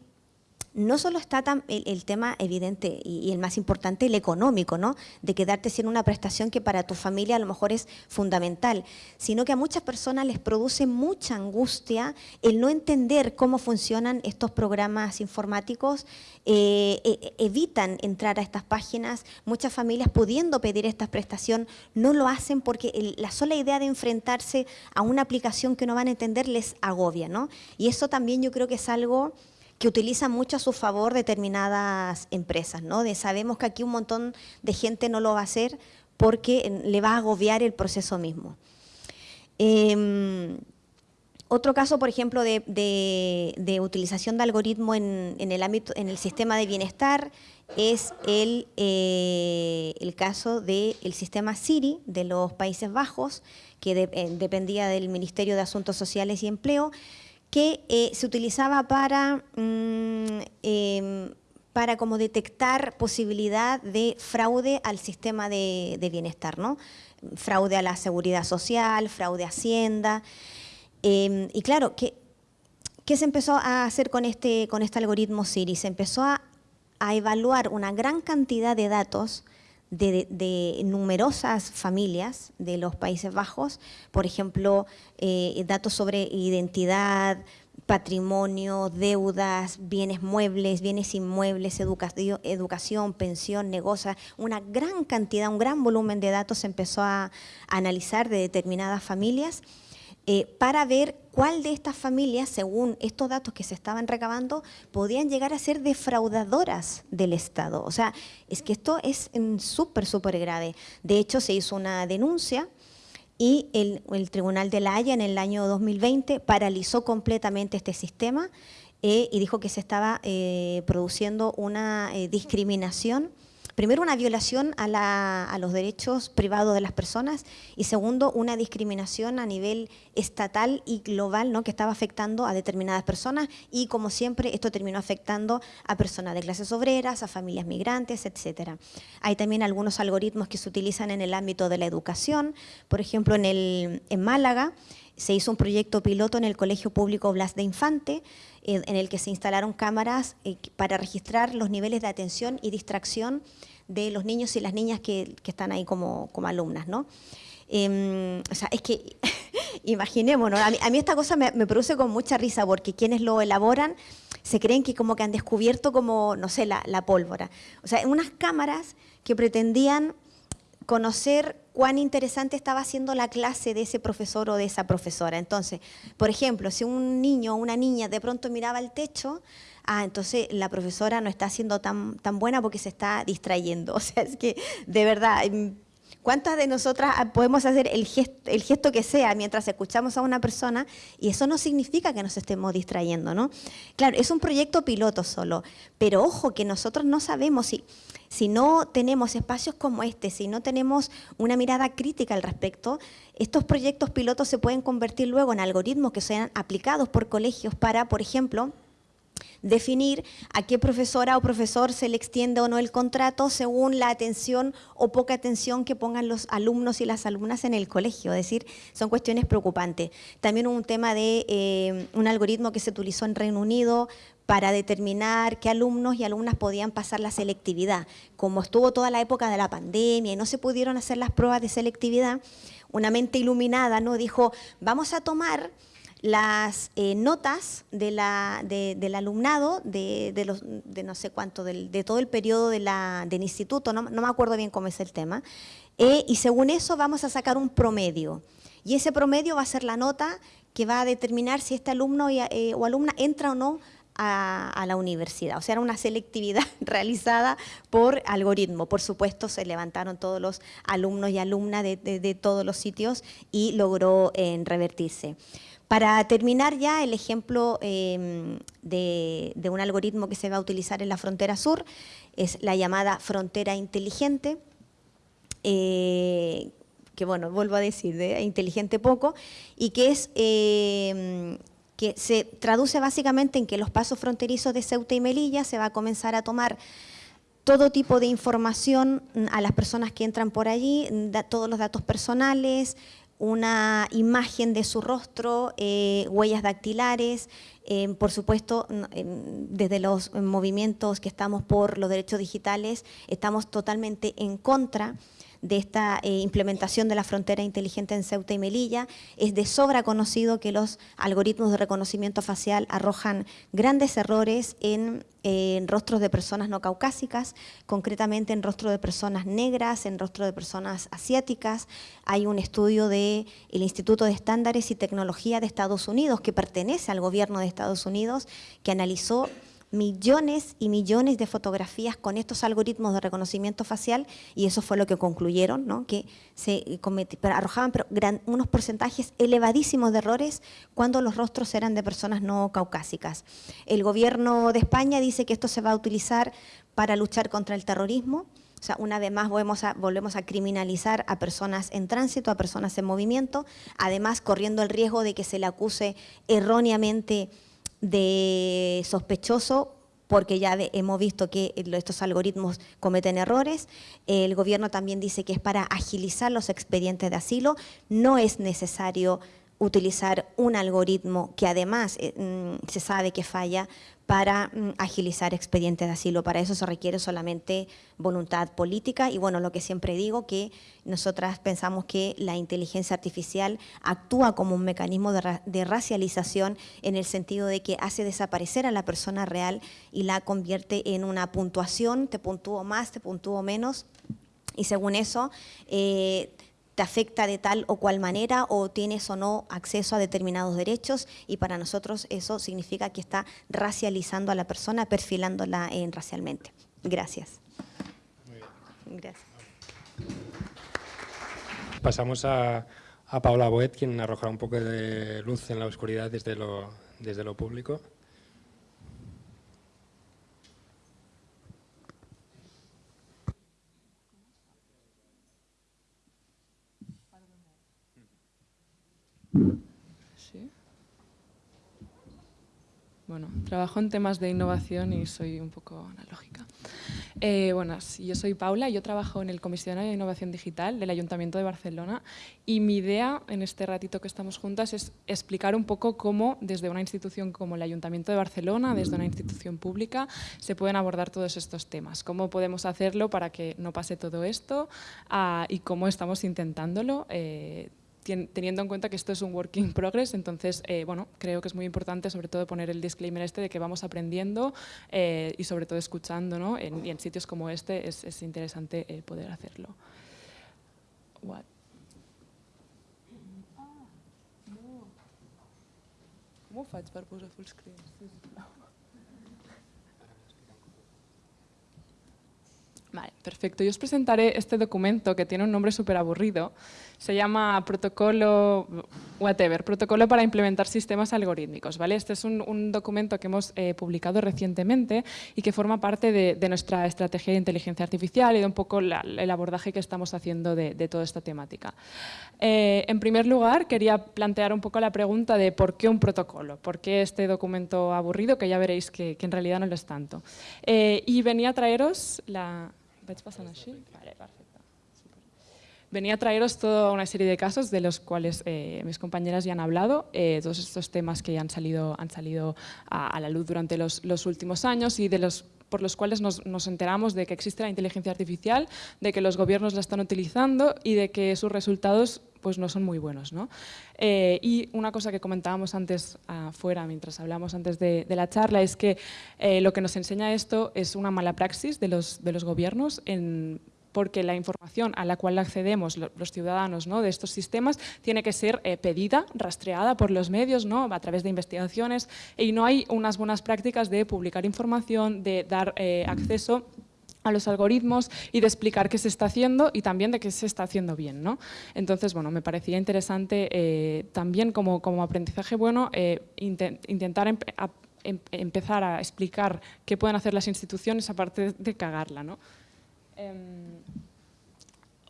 no solo está el, tema evidente y, el más importante, el económico, ¿no? De quedarte sin una prestación que para tu familia a lo mejor es fundamental, sino que a muchas personas les produce mucha angustia el no entender cómo funcionan estos programas informáticos, eh, e- evitan entrar a estas páginas, muchas familias pudiendo pedir esta prestación no lo hacen porque la sola idea de enfrentarse a una aplicación que no van a entender les agobia, ¿no? Y eso también yo creo que es algo que utilizan mucho a su favor determinadas empresas, ¿no? Sabemos que aquí un montón de gente no lo va a hacer porque le va a agobiar el proceso mismo. Em, otro caso, por ejemplo, de, utilización de algoritmo en, el ámbito, en el sistema de bienestar es el, eh, caso del sistema Siri de los Países Bajos, que eh, dependía del Ministerio de Asuntos Sociales y Empleo, que eh, se utilizaba para, mm, em, para como detectar posibilidad de fraude al sistema de, bienestar, ¿no? Fraude a la seguridad social, fraude a Hacienda. Eh, y claro, ¿qué, ¿qué se empezó a hacer con este, con este algoritmo Siri? Se empezó a, a evaluar una gran cantidad de datos de, de numerosas familias de los Países Bajos, por ejemplo, eh, datos sobre identidad, patrimonio, deudas, bienes muebles, bienes inmuebles, educación, pensión, negocio, una gran cantidad, un gran volumen de datos se empezó a, a analizar de determinadas familias eh, para ver cuál de estas familias, según estos datos que se estaban recabando, podían llegar a ser defraudadoras del Estado. O sea, es que esto es súper, súper grave. De hecho, se hizo una denuncia y el, Tribunal de la Haya en el año 2020 paralizó completamente este sistema eh, y dijo que se estaba eh, produciendo una discriminación primero una violación a, los derechos privados de las personas y segundo una discriminación a nivel estatal y global ¿no? que estaba afectando a determinadas personas y como siempre esto terminó afectando a personas de clases obreras, a familias migrantes, etcétera. Hay también algunos algoritmos que se utilizan en el ámbito de la educación, por ejemplo en, el, en Málaga se hizo un proyecto piloto en el Colegio Público Blas de Infante, eh, en el que se instalaron cámaras eh, para registrar los niveles de atención y distracción de los niños y las niñas que, están ahí como, como alumnas, ¿no? Em, o sea, es que imaginémonos, a mí, esta cosa me, produce con mucha risa porque quienes lo elaboran se creen que como que han descubierto como, no sé, la, la pólvora. O sea, unas cámaras que pretendían conocer cuán interesante estaba haciendo la clase de ese profesor o de esa profesora. Entonces, por ejemplo, si un niño o una niña de pronto miraba al techo, ah, entonces la profesora no está siendo tan, tan buena porque se está distrayendo. O sea, es que de verdad, em, ¿cuántas de nosotras podemos hacer el gesto, el gesto que sea mientras escuchamos a una persona y eso no significa que nos estemos distrayendo, ¿no? Claro, es un proyecto piloto solo, pero ojo que nosotros no sabemos si si no tenemos espacios como este, si no tenemos una mirada crítica al respecto, estos proyectos pilotos se pueden convertir luego en algoritmos que sean aplicados por colegios para, por ejemplo, definir a qué profesora o profesor se le extiende o no el contrato según la atención o poca atención que pongan los alumnos y las alumnas en el colegio. Es decir, son cuestiones preocupantes. También un tema de eh, un algoritmo que se utilizó en Reino Unido para determinar qué alumnos y alumnas podían pasar la selectividad. Como estuvo toda la época de la pandemia y no se pudieron hacer las pruebas de selectividad, una mente iluminada ¿no? dijo, vamos a tomar las eh, notas del alumnado, de, no sé cuánto, de todo el periodo del instituto, no, me acuerdo bien cómo es el tema, eh, y según eso vamos a sacar un promedio. Y ese promedio va a ser la nota que va a determinar si este alumno eh, o alumna entra o no a, la universidad. O sea, era una selectividad realizada por algoritmo. Por supuesto, se levantaron todos los alumnos y alumnas de, todos los sitios y logró eh, revertirse. Para terminar ya, el ejemplo em, de, un algoritmo que se va a utilizar en la frontera sur es la llamada frontera inteligente, eh, que bueno, vuelvo a decir, de inteligente poco, y que es em, que se traduce básicamente en que los pasos fronterizos de Ceuta y Melilla se va a comenzar a tomar todo tipo de información a las personas que entran por allí, todos los datos personales, una imagen de su rostro, eh, huellas dactilares, eh, por supuesto, desde los movimientos que estamos por los derechos digitales, estamos totalmente en contra de esta eh, implementación de la frontera inteligente en Ceuta y Melilla. Es de sobra conocido que los algoritmos de reconocimiento facial arrojan grandes errores en, rostros de personas no caucásicas, concretamente en rostros de personas negras, en rostros de personas asiáticas. Hay un estudio del Instituto de Estándares y Tecnología de Estados Unidos que pertenece al gobierno de Estados Unidos que analizó millones y millones de fotografías con estos algoritmos de reconocimiento facial y eso fue lo que concluyeron, ¿no? que se arrojaban unos porcentajes elevadísimos de errores cuando los rostros eran de personas no caucásicas. El gobierno de España dice que esto se va a utilizar para luchar contra el terrorismo, o sea, una vez más volvemos a, volvemos a criminalizar a personas en tránsito, a personas en movimiento, además corriendo el riesgo de que se le acuse erróneamente de sospechoso porque ya hemos visto que estos algoritmos cometen errores. El gobierno también dice que es para agilizar los expedientes de asilo. No es necesario utilizar un algoritmo que además eh, mm, se sabe que falla para mm, agilizar expedientes de asilo. Para eso se requiere solamente voluntad política y bueno, lo que siempre digo, que nosotras pensamos que la inteligencia artificial actúa como un mecanismo de, racialización en el sentido de que hace desaparecer a la persona real y la convierte en una puntuación, te puntúo más, te puntúo menos, y según eso... Eh, te afecta de tal o cual manera o tienes o no acceso a determinados derechos y para nosotros eso significa que está racializando a la persona, perfilándola en racialmente. Gracias. Gracias. Pasamos a, a Paula Boet, quien arrojará un poco de luz en la oscuridad desde lo, desde lo público. Bueno, trabajo en temas de innovación y soy un poco analógica. Eh, bueno, yo soy Paula, yo trabajo en el Comisionado de Innovación Digital del Ayuntamiento de Barcelona y mi idea en este ratito que estamos juntas es explicar un poco cómo desde una institución como el Ayuntamiento de Barcelona, desde una institución pública, se pueden abordar todos estos temas. Cómo podemos hacerlo para que no pase todo esto ah, y cómo estamos intentándolo eh, teniendo en cuenta que esto es un work in progress, entonces, eh, bueno, creo que es muy importante sobre todo poner el disclaimer este de que vamos aprendiendo eh, y sobre todo escuchando, ¿no? En, y en sitios como este es, es interesante eh, poder hacerlo. What? ¿Cómo faig per posar full screen? Vale, perfecto. Yo os presentaré este documento que tiene un nombre súper aburrido. Se llama protocolo, whatever, protocolo para implementar sistemas algorítmicos. ¿vale? Este es un, documento que hemos eh, publicado recientemente y que forma parte de, nuestra estrategia de inteligencia artificial y de un poco el abordaje que estamos haciendo de, toda esta temática. Eh, en primer lugar, quería plantear un poco la pregunta de por qué un protocolo, por qué este documento aburrido, que ya veréis que, en realidad no lo es tanto. Eh, y venía a traeros la... Venía a traeros toda una serie de casos de los cuales eh, mis compañeras ya han hablado, eh, todos estos temas que ya han salido, han salido a, la luz durante los, últimos años y de los por los cuales nos, enteramos de que existe la inteligencia artificial, de que los gobiernos la están utilizando y de que sus resultados pues, no son muy buenos. Eh, y una cosa que comentábamos antes afuera, mientras hablamos antes de, la charla, es que lo que nos enseña esto es una mala praxis de los, de los gobiernos en porque la información a la cual accedemos los ciudadanos ¿no? de estos sistemas tiene que ser eh, pedida, rastreada por los medios ¿no? a través de investigaciones y no hay unas buenas prácticas de publicar información, de dar eh, acceso a los algoritmos y de explicar qué se está haciendo y también de qué se está haciendo bien. ¿no? Entonces, bueno, me parecía interesante eh, también como, como, aprendizaje bueno intentar em, empezar a explicar qué pueden hacer las instituciones aparte de cagarla. ¿no? Em,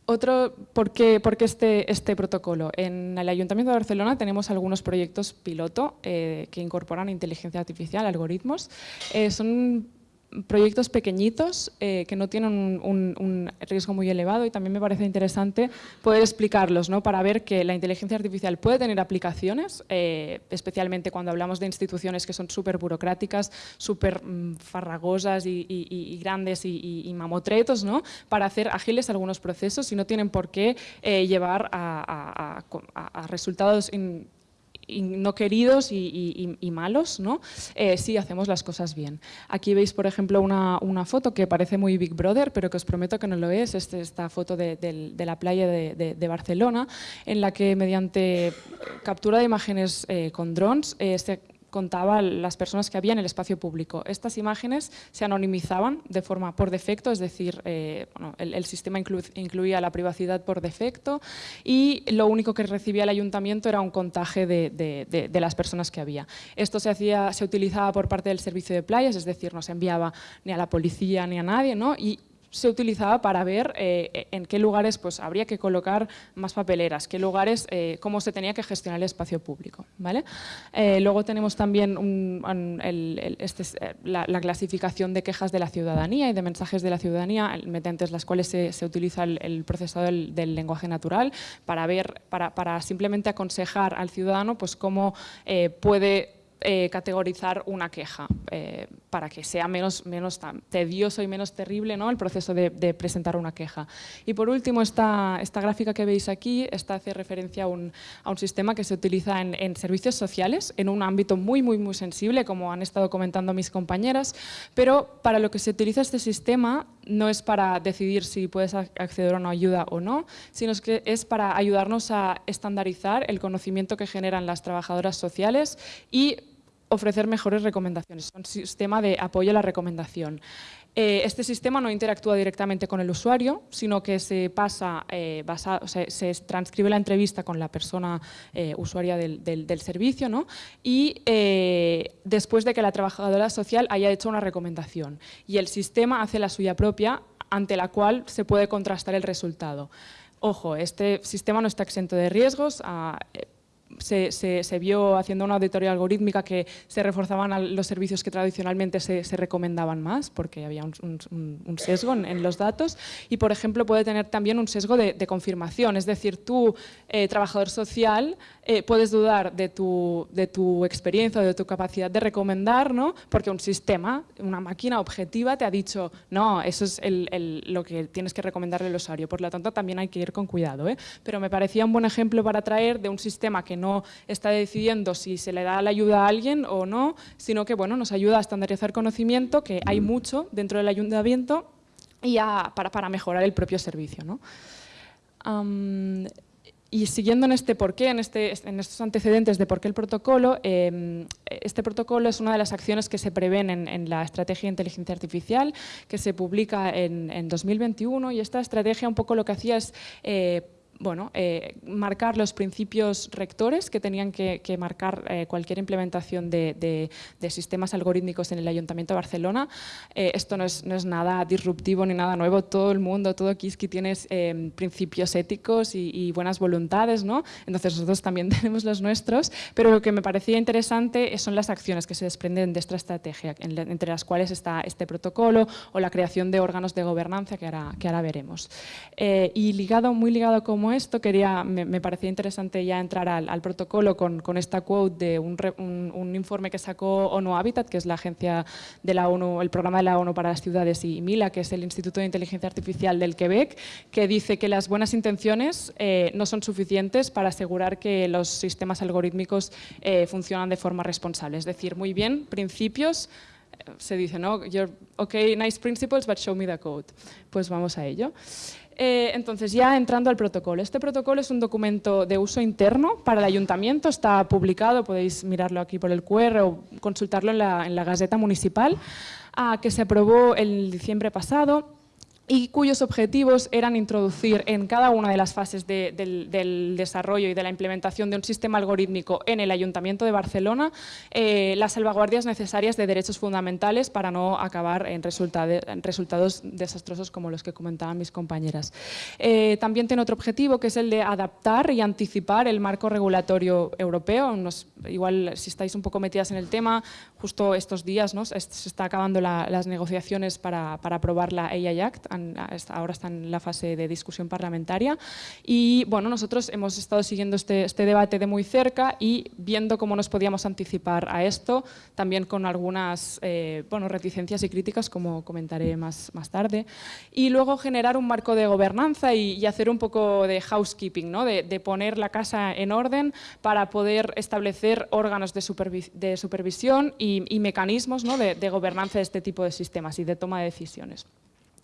otro, ¿por qué, este, este, protocolo? En el Ayuntamiento de Barcelona tenemos algunos proyectos piloto eh, que incorporan inteligencia artificial, algoritmos. Eh, son proyectos pequeñitos eh, que no tienen un, riesgo muy elevado y también me parece interesante poder explicarlos ¿no? para ver que la inteligencia artificial puede tener aplicaciones, eh, especialmente cuando hablamos de instituciones que son súper burocráticas, súper mm, farragosas y, grandes y, mamotretos, ¿no? para hacer ágiles algunos procesos y no tienen por qué eh, llevar a, resultados no queridos y, malos, ¿no? Eh, si hacemos las cosas bien. Aquí veis, por ejemplo, una, foto que parece muy Big Brother, pero que os prometo que no lo es, es esta foto de, la playa de, Barcelona, en la que mediante captura de imágenes eh, con drones eh, se contaba las personas que había en el espacio público. Estas imágenes se anonimizaban de forma por defecto, es decir, eh, el, sistema incluía la privacidad por defecto y lo único que recibía el ayuntamiento era un contaje de, las personas que había. Esto se, hacía, se utilizaba por parte del servicio de playas, es decir, no se enviaba ni a la policía ni a nadie, ¿no? Se utilizaba para ver eh, en qué lugares pues, habría que colocar más papeleras, qué lugares, eh, cómo se tenía que gestionar el espacio público. ¿vale? Eh, luego tenemos también este la, clasificación de quejas de la ciudadanía y de mensajes de la ciudadanía, mediante las cuales se, utiliza el, procesado del, lenguaje natural para, ver, para, para simplemente aconsejar al ciudadano pues, cómo puede eh, categorizar una queja eh, para que sea menos, menos tedioso y menos terrible ¿no? el proceso de, presentar una queja. Y por último, esta, esta gráfica que veis aquí esta hace referencia a un, a un sistema que se utiliza en, servicios sociales, en un ámbito muy, muy, muy sensible, como han estado comentando mis compañeras, pero para lo que se utiliza este sistema no es para decidir si puedes acceder a una ayuda o no, sino que es para ayudarnos a estandarizar el conocimiento que generan las trabajadoras sociales y ofrecer mejores recomendaciones. Es un sistema de apoyo a la recomendación. Eh, este sistema no interactúa directamente con el usuario, sino que se pasa, eh, se transcribe la entrevista con la persona eh, usuaria del, servicio ¿no? y después de que la trabajadora social haya hecho una recomendación. Y el sistema hace la suya propia, ante la cual se puede contrastar el resultado. Ojo, este sistema no está exento de riesgos. Se, vio haciendo una auditoría algorítmica que se reforzaban los servicios que tradicionalmente se, recomendaban más, porque había un, sesgo en, los datos, y por ejemplo puede tener también un sesgo de, confirmación, es decir, tú, eh, trabajador social, eh, puedes dudar de tu, de tu experiencia de tu capacidad de recomendar, ¿no? porque un sistema, una máquina objetiva te ha dicho, no, eso es lo que tienes que recomendarle al usuario, por lo tanto también hay que ir con cuidado. ¿eh? Pero me parecía un buen ejemplo para traer de un sistema que está decidiendo si se le da la ayuda a alguien o no, sino que bueno, nos ayuda a estandarizar conocimiento, que hay mucho dentro del ayuntamiento, y para, para, mejorar el propio servicio. ¿no? y siguiendo en este porqué, en, este, en estos antecedentes de por qué el protocolo, em, este protocolo es una de las acciones que se prevén en, la Estrategia de Inteligencia Artificial, que se publica en, en, 2021, y esta estrategia un poco lo que hacía es eh, bueno, eh, marcar los principios rectores que tenían que, marcar eh, cualquier implementación de, sistemas algorítmicos en el Ayuntamiento de Barcelona. Eh, esto no es, nada disruptivo ni nada nuevo, todo el mundo, todo Kiski tiene principios éticos y, buenas voluntades, ¿no? entonces nosotros también tenemos los nuestros, pero lo que me parecía interesante son las acciones que se desprenden de esta estrategia, entre las cuales está este protocolo o la creación de órganos de gobernanza que ahora, que ahora veremos. y ligado, muy ligado como esto, quería, me, parecía interesante ya entrar al, protocolo con, con, esta quote de un, informe que sacó ONU Habitat, que es la agencia de la ONU, el programa de la ONU para las ciudades, y MILA, que es el Instituto de Inteligencia Artificial del Quebec, que dice que las buenas intenciones eh, no son suficientes para asegurar que los sistemas algorítmicos eh, funcionan de forma responsable. Es decir, muy bien, principios, eh, se dice, ¿no? ok, nice principles, but show me the code. Pues vamos a ello. Eh, entonces, ya entrando al protocolo. Este protocolo es un documento de uso interno para el ayuntamiento, está publicado, podéis mirarlo aquí por el QR o consultarlo en la, en la Gaceta Municipal, ah, que se aprobó el diciembre pasado y cuyos objetivos eran introducir en cada una de las fases del, desarrollo y de la implementación de un sistema algorítmico en el Ayuntamiento de Barcelona eh, las salvaguardias necesarias de derechos fundamentales para no acabar en, resultados desastrosos como los que comentaban mis compañeras. Eh, también tiene otro objetivo que es el de adaptar y anticipar el marco regulatorio europeo. igual si estáis un poco metidas en el tema, justo estos días se está acabando las negociaciones para aprobar la AI Act ahora está en la fase de discusión parlamentaria y bueno, nosotros hemos estado siguiendo este, este, debate de muy cerca y viendo cómo nos podíamos anticipar a esto, también con algunas eh, bueno, reticencias y críticas, como comentaré más, más tarde, y luego generar un marco de gobernanza y, hacer un poco de housekeeping, ¿no? de, poner la casa en orden para poder establecer órganos de, de supervisión y, mecanismos ¿no? de gobernanza de este tipo de sistemas y de toma de decisiones.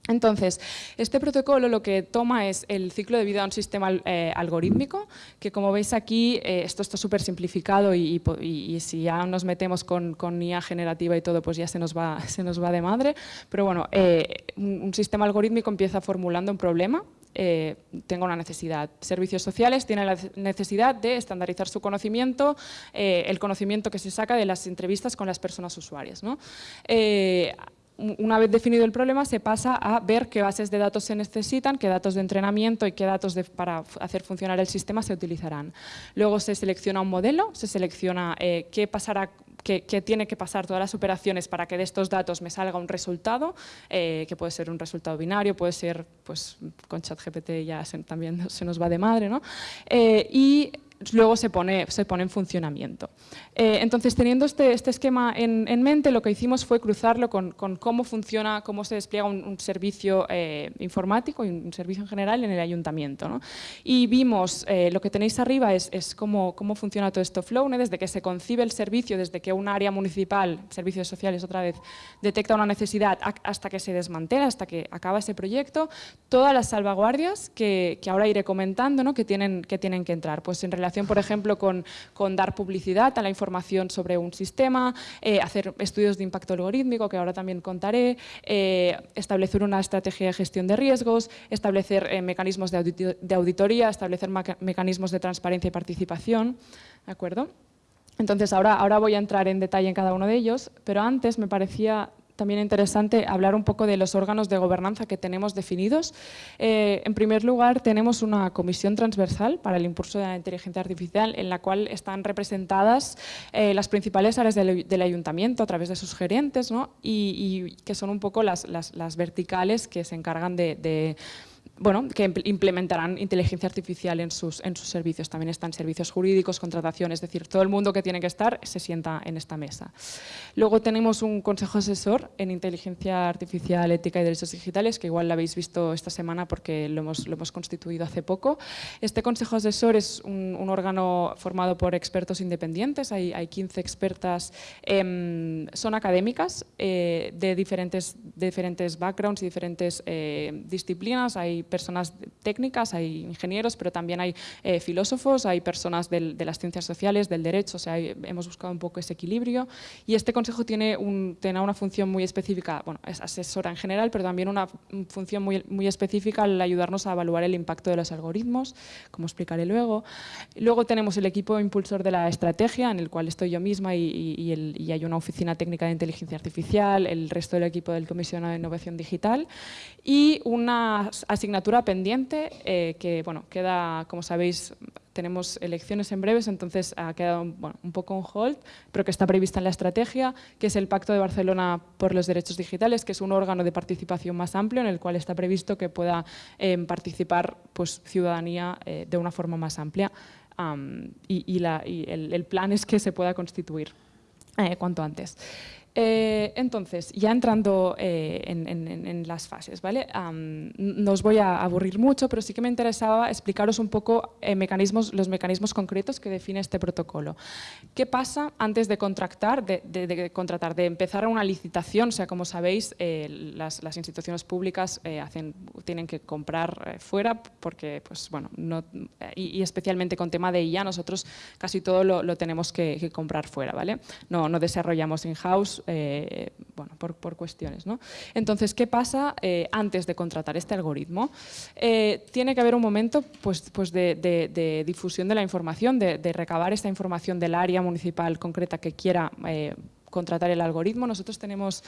Entonces, este protocolo lo que toma es el ciclo de vida de un sistema eh, algorítmico, que como veis aquí, eh, esto está súper simplificado y, si ya nos metemos con, IA generativa y todo, pues ya se nos va, se nos va de madre. Pero bueno, eh, un, sistema algorítmico empieza formulando un problema, tengo una necesidad. Servicios sociales tienen la necesidad de estandarizar su conocimiento, el conocimiento que se saca de las entrevistas con las personas usuarias. ¿no? Una vez definido el problema, se pasa a ver qué bases de datos se necesitan, qué datos de entrenamiento y qué datos para hacer funcionar el sistema se utilizarán. Luego se selecciona un modelo, se selecciona eh, qué pasará qué tiene que pasar todas las operaciones para que de estos datos me salga un resultado, eh, que puede ser un resultado binario, puede ser, pues con ChatGPT ya también se nos va de madre, ¿no? Eh, y luego se pone, se pone en funcionamiento. Eh, entonces, teniendo este, este esquema en, mente, lo que hicimos fue cruzarlo con, cómo funciona, cómo se despliega un, servicio eh, informático y un servicio en general en el ayuntamiento. Y vimos, eh, lo que tenéis arriba es, es cómo, cómo, funciona todo esto Flow, desde que se concibe el servicio, desde que un área municipal, servicios sociales otra vez, detecta una necesidad hasta que se desmantela, hasta que acaba ese proyecto, todas las salvaguardias que, que ahora iré comentando, ¿no? que, tienen, que tienen que entrar. Pues en por ejemplo, con, dar publicidad a la información sobre un sistema, eh, hacer estudios de impacto algorítmico, que ahora también contaré, eh, establecer una estrategia de gestión de riesgos, establecer eh, mecanismos de, de, auditoría, establecer mecanismos de transparencia y participación. ¿De acuerdo? Entonces, ahora, ahora voy a entrar en detalle en cada uno de ellos, pero antes me parecía también interesante hablar un poco de los órganos de gobernanza que tenemos definidos. Eh, en primer lugar, tenemos una comisión transversal para el impulso de la inteligencia artificial en la cual están representadas eh, las principales áreas del, ayuntamiento a través de sus gerentes y, que son un poco las, verticales que se encargan de bueno, que implementarán inteligencia artificial en sus, en sus servicios. También están servicios jurídicos, contratación, es decir, todo el mundo que tiene que estar se sienta en esta mesa. Luego tenemos un consejo asesor en inteligencia artificial, ética y derechos digitales, que igual lo habéis visto esta semana porque lo hemos, lo hemos constituido hace poco. Este consejo asesor es un, órgano formado por expertos independientes, hay, hay 15 expertas, son académicas eh, de, diferentes, diferentes backgrounds y diferentes eh, disciplinas, hay personas técnicas, hay ingenieros, pero también hay eh, filósofos, hay personas de las ciencias sociales, del derecho, o sea, hemos buscado un poco ese equilibrio y este consejo tiene, un, tiene una función muy específica, bueno, es asesora en general, pero también una función muy, muy específica al ayudarnos a evaluar el impacto de los algoritmos, como explicaré luego. Luego tenemos el equipo impulsor de la estrategia, en el cual estoy yo misma y, y hay una oficina técnica de inteligencia artificial, el resto del equipo del Comisionado de Innovación Digital y una asignatura pendiente eh, que, bueno, queda, como sabéis, tenemos elecciones en breves, entonces ha quedado un poco en hold, pero que está prevista en la estrategia, que es el Pacto de Barcelona por los Derechos Digitales, que es un órgano de participación más amplio en el cual está previsto que pueda em, participar pues, ciudadanía eh, de una forma más amplia y, la, el, plan es que se pueda constituir eh, cuanto antes. Eh, entonces, ya entrando eh, en, las fases, ¿vale? no os voy a aburrir mucho, pero sí que me interesaba explicaros un poco eh, los mecanismos concretos que define este protocolo. ¿Qué pasa antes de contratar, de, contratar, de empezar una licitación? O sea, como sabéis, las, instituciones públicas tienen que comprar fuera porque, pues, bueno, no, y, especialmente con tema de IA, nosotros casi todo lo, tenemos que, comprar fuera, ¿vale? No, no desarrollamos in-house, eh, bueno, por, cuestiones. ¿no? Entonces, ¿qué pasa eh, antes de contratar este algoritmo? Eh, tiene que haber un momento pues, pues de, difusión de la información, de, recabar esta información del área municipal concreta que quiera contratar el algoritmo. Nosotros tenemos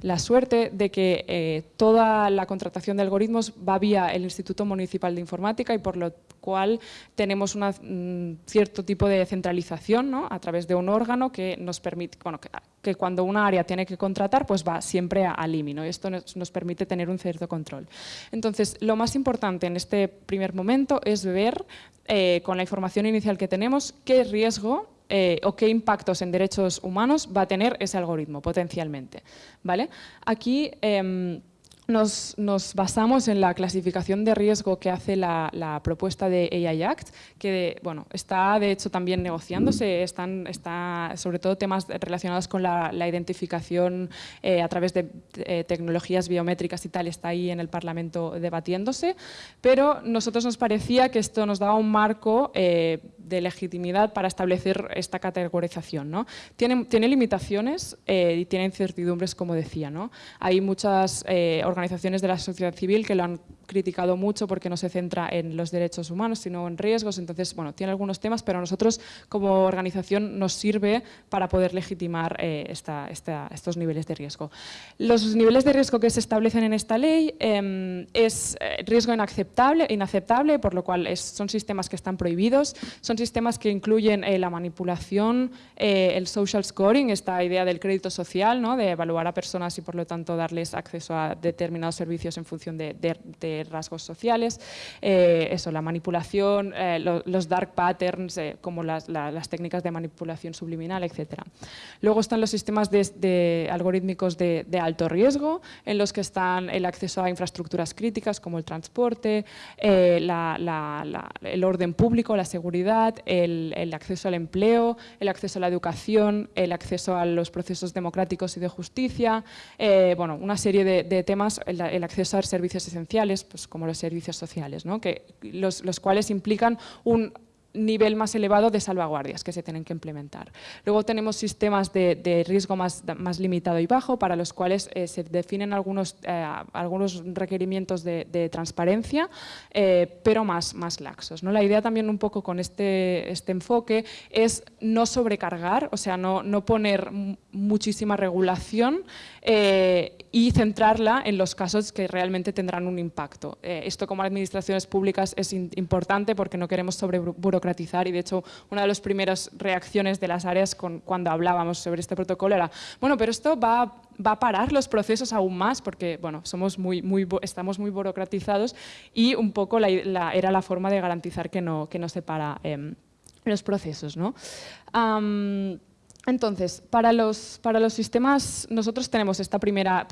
la suerte de que toda la contratación de algoritmos va vía el Instituto Municipal de Informática y por lo cual tenemos un cierto tipo de centralización ¿no? a través de un órgano que nos permite, bueno, que, cuando una área tiene que contratar, pues va siempre al IMI, y esto nos, permite tener un cierto control. Entonces, lo más importante en este primer momento es ver, eh, con la información inicial que tenemos, qué riesgo eh, o qué impactos en derechos humanos va a tener ese algoritmo potencialmente. ¿vale? Aquí em, nos, basamos en la clasificación de riesgo que hace la, propuesta de AI Act, que bueno, está de hecho también negociándose, están, está sobre todo temas relacionados con la, identificación eh, a través de eh, tecnologías biométricas y tal, está ahí en el Parlamento debatiéndose, pero nosotros nos parecía que esto nos daba un marco eh, de legitimidad para establecer esta categorización. ¿no? Tiene, tiene limitaciones y tiene incertidumbres, como decía. ¿no? Hay muchas organizaciones de la sociedad civil que lo han criticado mucho porque no se centra en los derechos humanos, sino en riesgos. Entonces, bueno, tiene algunos temas, pero a nosotros como organización nos sirve para poder legitimar eh, estos niveles de riesgo. Los niveles de riesgo que se establecen en esta ley em, es eh, riesgo inaceptable, inaceptable, por lo cual son sistemas que están prohibidos, son sistemas que incluyen eh, la manipulación, el social scoring, esta idea del crédito social, ¿no? de evaluar a personas y por lo tanto darles acceso a determinados servicios en función de de rasgos sociales, eh, eso, la manipulación, eh, los dark patterns, como las, técnicas de manipulación subliminal, etc. Luego están los sistemas de, algorítmicos de, alto riesgo, en los que están el acceso a infraestructuras críticas como el transporte, el orden público, la seguridad, el, el acceso al empleo, el acceso a la educación, el acceso a los procesos democráticos y de justicia, eh, bueno, una serie de, temas, el, acceso a servicios esenciales, pues como los servicios sociales, que los, los cuales implican un nivel más elevado de salvaguardias que se tienen que implementar. Luego tenemos sistemas de, riesgo más, más, limitado y bajo para los cuales eh, se definen algunos, eh, algunos requerimientos de, transparencia, eh, pero más, más laxos. ¿no? La idea también un poco con este, este enfoque es no sobrecargar, o sea, no, no poner muchísima regulación y centrarla en los casos que realmente tendrán un impacto. esto como administraciones públicas es importante porque no queremos sobre y de hecho una de las primeras reacciones de las áreas cuando hablábamos sobre este protocolo era, bueno, pero esto va, va a parar los procesos aún más porque bueno, somos muy, muy, estamos muy burocratizados y un poco la, era la forma de garantizar que no, que no se para em, los procesos. ¿no? Entonces, para los, para los, sistemas, nosotros tenemos esta primera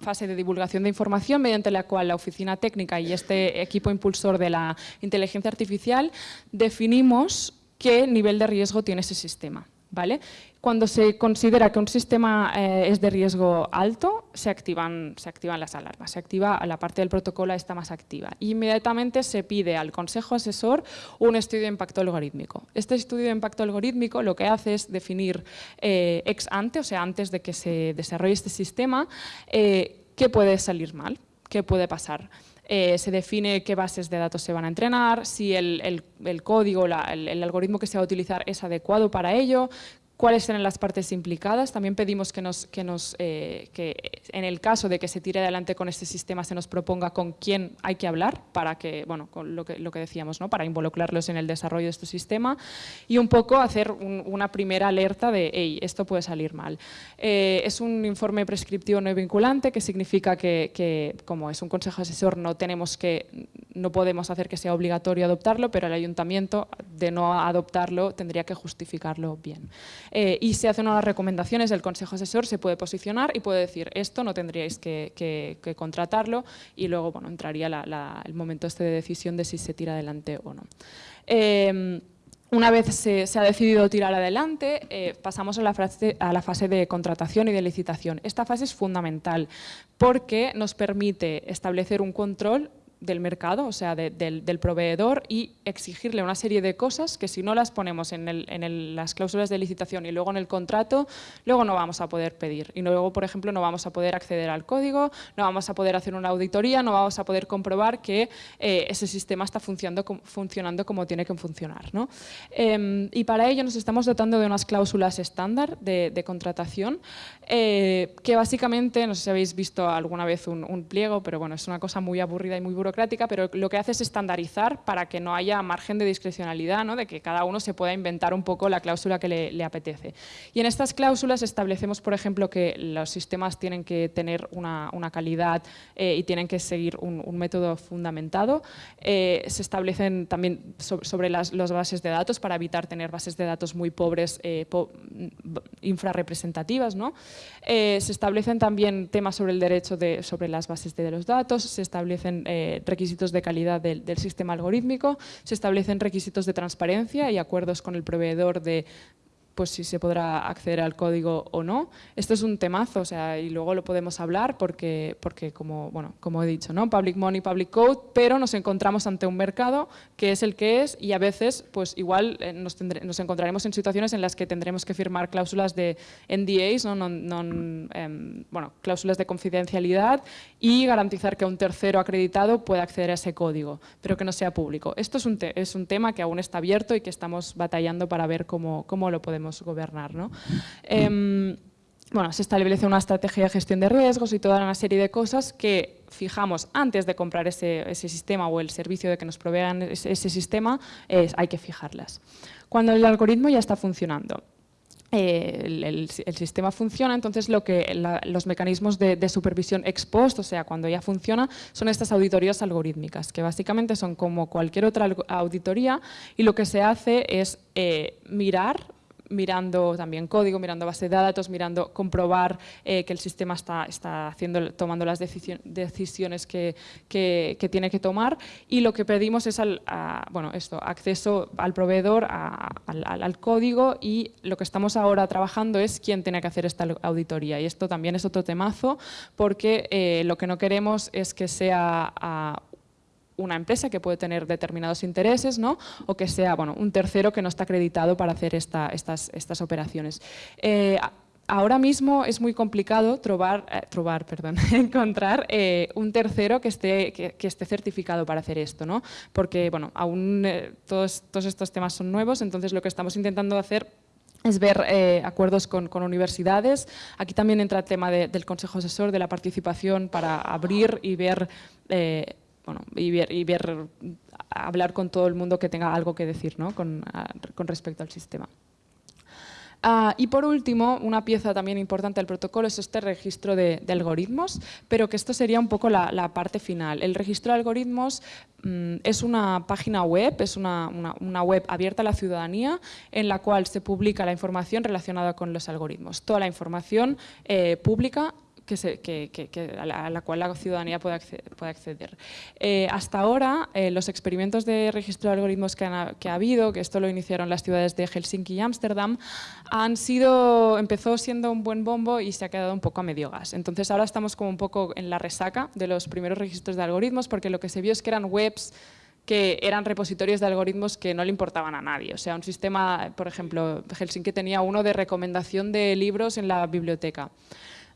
fase de divulgación de información mediante la cual la oficina técnica y este equipo impulsor de la inteligencia artificial definimos qué nivel de riesgo tiene ese sistema. ¿Vale? Cuando se considera que un sistema eh, es de riesgo alto, se activan, las alarmas, se activa la parte del protocolo está más activa. Inmediatamente se pide al consejo asesor un estudio de impacto algorítmico. Este estudio de impacto algorítmico lo que hace es definir eh, ex ante, o sea, antes de que se desarrolle este sistema, eh, qué puede salir mal, qué puede pasar. Se define qué bases de datos se van a entrenar, si el, código, el, el, algoritmo que se va a utilizar es adecuado para ello, cuáles serán las partes implicadas. También pedimos eh, que en el caso de que se tire adelante con este sistema se nos proponga con quién hay que hablar para que, bueno, con lo que, lo que decíamos, ¿no? para involucrarlos en el desarrollo de este sistema y un poco hacer una primera alerta de, hey, esto puede salir mal. Eh, es un informe prescriptivo no vinculante que significa que, que, como es un consejo asesor, no tenemos que, no podemos hacer que sea obligatorio adoptarlo, pero el ayuntamiento de no adoptarlo tendría que justificarlo bien. Eh, y se hacen unas recomendaciones, el consejo asesor se puede posicionar y puede decir esto no tendríais que, contratarlo y luego bueno, entraría el momento este de decisión de si se tira adelante o no. Em, una vez se, ha decidido tirar adelante, eh, pasamos a la, fase, a la, fase, de contratación y de licitación. Esta fase es fundamental porque nos permite establecer un control del mercado, o sea, del, proveedor y exigirle una serie de cosas que si no las ponemos en, las cláusulas de licitación y luego en el contrato, luego no vamos a poder pedir. Y luego, por ejemplo, no vamos a poder acceder al código, no vamos a poder hacer una auditoría, no vamos a poder comprobar que eh, ese sistema está funcionando, funcionando como tiene que funcionar. ¿no? Em, y para ello nos estamos dotando de unas cláusulas estándar de, contratación eh, que básicamente, no sé si habéis visto alguna vez un, un pliego, pero bueno, es una cosa muy aburrida y muy burocrática pero lo que hace es estandarizar para que no haya margen de discrecionalidad, ¿no? de que cada uno se pueda inventar un poco la cláusula que le, apetece. Y en estas cláusulas establecemos, por ejemplo, que los sistemas tienen que tener una, calidad eh, y tienen que seguir un, método fundamentado. Eh, se establecen también sobre las, bases de datos para evitar tener bases de datos muy pobres, eh, infrarrepresentativas. ¿no? se establecen también temas sobre el derecho de, sobre las bases de los datos, se establecen requisitos de calidad del, sistema algorítmico, se establecen requisitos de transparencia y acuerdos con el proveedor de pues si se podrá acceder al código o no. Esto es un temazo, o sea, y luego lo podemos hablar porque, porque como, bueno, como he dicho, ¿no? Public Money, Public Code, pero nos encontramos ante un mercado que es el que es y a veces, pues igual eh, nos, nos encontraremos en situaciones en las que tendremos que firmar cláusulas de NDAs, ¿no? Em, bueno, cláusulas de confidencialidad y garantizar que un tercero acreditado pueda acceder a ese código, pero que no sea público. Esto es un, es un tema que aún está abierto y que estamos batallando para ver cómo, cómo lo podemos gobernar. ¿no? Em, bueno, se establece una estrategia de gestión de riesgos y toda una serie de cosas que fijamos antes de comprar ese, sistema o el servicio de que nos provean ese, sistema, hay que fijarlas. Cuando el algoritmo ya está funcionando, eh, el, sistema funciona, entonces lo que los mecanismos de, supervisión ex post, o sea, cuando ya funciona, son estas auditorías algorítmicas, que básicamente son como cualquier otra auditoría y lo que se hace es eh, mirar mirando también código, mirando base de datos, mirando comprobar eh, que el sistema está, está haciendo, tomando las decisiones que, tiene que tomar. Y lo que pedimos es al, bueno, esto, acceso al proveedor, al, código y lo que estamos ahora trabajando es quién tiene que hacer esta auditoría. Y esto también es otro temazo porque eh, lo que no queremos es que sea una empresa que puede tener determinados intereses ¿no? o que sea bueno, un tercero que no está acreditado para hacer esta, estas, estas operaciones. Eh, ahora mismo es muy complicado trobar, eh, trobar, perdón, encontrar eh, un tercero que esté, que, esté certificado para hacer esto, ¿no? porque bueno, aún todos, todos estos temas son nuevos, entonces lo que estamos intentando hacer es ver acuerdos con, con, universidades. Aquí también entra el tema del Consejo Asesor, de la participación para abrir y ver y ver, hablar con todo el mundo que tenga algo que decir con, respecto al sistema. Ah, y por último, una pieza también importante del protocolo es este registro de, algoritmos, pero que esto sería un poco la, parte final. El registro de algoritmos mm, es una página web, es una, web abierta a la ciudadanía en la cual se publica la información relacionada con los algoritmos. Toda la información eh, pública que a, la, cual la ciudadanía puede acceder. Eh, hasta ahora, eh, los experimentos de registro de algoritmos que, ha habido, que esto lo iniciaron las ciudades de Helsinki y Ámsterdam, han sido, empezó siendo un buen bombo y se ha quedado un poco a medio gas. Entonces ahora estamos como un poco en la resaca de los primeros registros de algoritmos porque lo que se vio es que eran webs que eran repositorios de algoritmos que no le importaban a nadie. O sea, un sistema, por ejemplo, Helsinki tenía uno de recomendación de libros en la biblioteca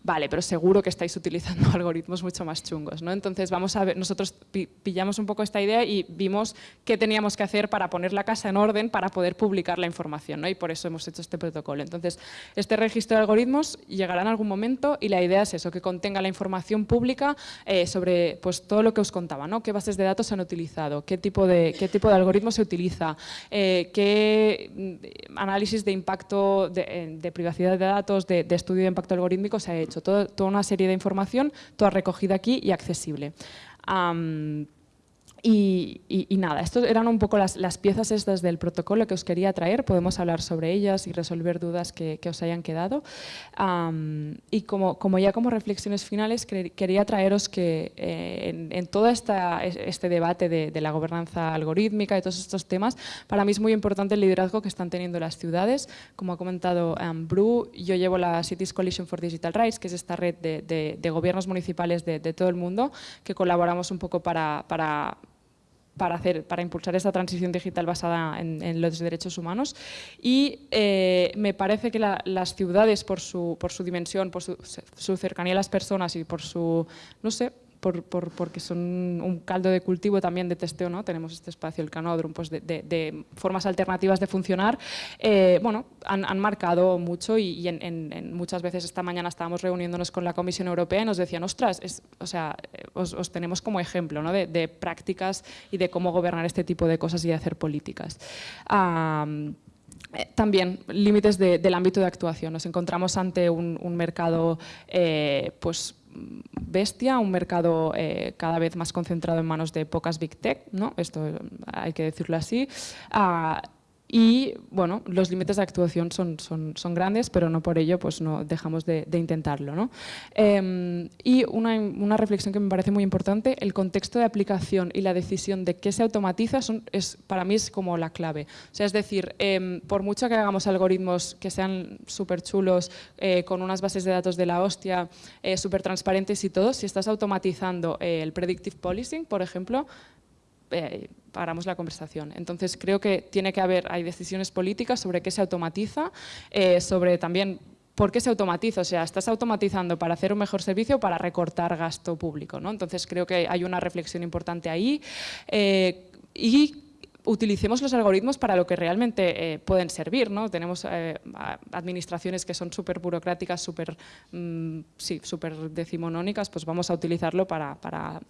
vale, pero seguro que estáis utilizando algoritmos mucho más chungos. ¿no? Entonces, vamos a ver, nosotros pillamos un poco esta idea y vimos qué teníamos que hacer para poner la casa en orden para poder publicar la información, ¿no? y por eso hemos hecho este protocolo. Entonces, este registro de algoritmos llegará en algún momento y la idea es eso, que contenga la información pública eh, sobre pues, todo lo que os contaba, ¿no? qué bases de datos se han utilizado, qué tipo de, qué tipo de algoritmo se utiliza, eh, qué mm, análisis de impacto de, eh, privacidad de datos, de estudio de impacto algorítmico se ha hecho toda una serie de información, toda recogida aquí y accesible. Y, nada, estas eran un poco las, piezas estas del protocolo que os quería traer, podemos hablar sobre ellas y resolver dudas que, os hayan quedado. y como, como, ya como reflexiones finales, quería traeros que eh, en, todo esta, este debate de, la gobernanza algorítmica y todos estos temas, para mí es muy importante el liderazgo que están teniendo las ciudades. Como ha comentado um, Bru, yo llevo la Cities Coalition for Digital Rights, que es esta red de, gobiernos municipales de, todo el mundo, que colaboramos un poco para, para para, hacer, para impulsar esta transición digital basada en, los derechos humanos. Y eh, me parece que las ciudades, por su, por su dimensión, por su, su, cercanía a las personas y por su, no sé, por, porque son un caldo de cultivo también de testeo, ¿no? tenemos este espacio, el canódromo, pues de, formas alternativas de funcionar, eh, bueno, han, marcado mucho y, en, muchas veces esta mañana estábamos reuniéndonos con la Comisión Europea y nos decían, ostras, es, o sea, eh, os, tenemos como ejemplo ¿no? de, prácticas y de cómo gobernar este tipo de cosas y de hacer políticas. Eh, también límites del ámbito de actuación. Nos encontramos ante un, mercado pues, bestia, un mercado eh, cada vez más concentrado en manos de pocas big tech, ¿no? esto hay que decirlo así, ah, y bueno, los límites de actuación son, son, son, grandes, pero no por ello pues no dejamos de, intentarlo. ¿no? Em, y una, una, reflexión que me parece muy importante, el contexto de aplicación y la decisión de qué se automatiza es, para mí es como la clave. O sea, es decir, em, por mucho que hagamos algoritmos que sean súper chulos, eh, con unas bases de datos de la hostia, eh, súper transparentes y todo, si estás automatizando eh, el predictive policing, por ejemplo, eh, paramos la conversación. Entonces creo que tiene que haber, hay decisiones políticas sobre qué se automatiza, eh, sobre también ¿Por qué se automatiza? O sea, ¿estás automatizando para hacer un mejor servicio o para recortar gasto público? ¿no? Entonces creo que hay una reflexión importante ahí. Eh, y utilicemos los algoritmos para lo que realmente eh, pueden servir. ¿no? Tenemos eh, administraciones que son súper burocráticas, súper mm, sí, super decimonónicas, pues vamos a utilizarlo para, para,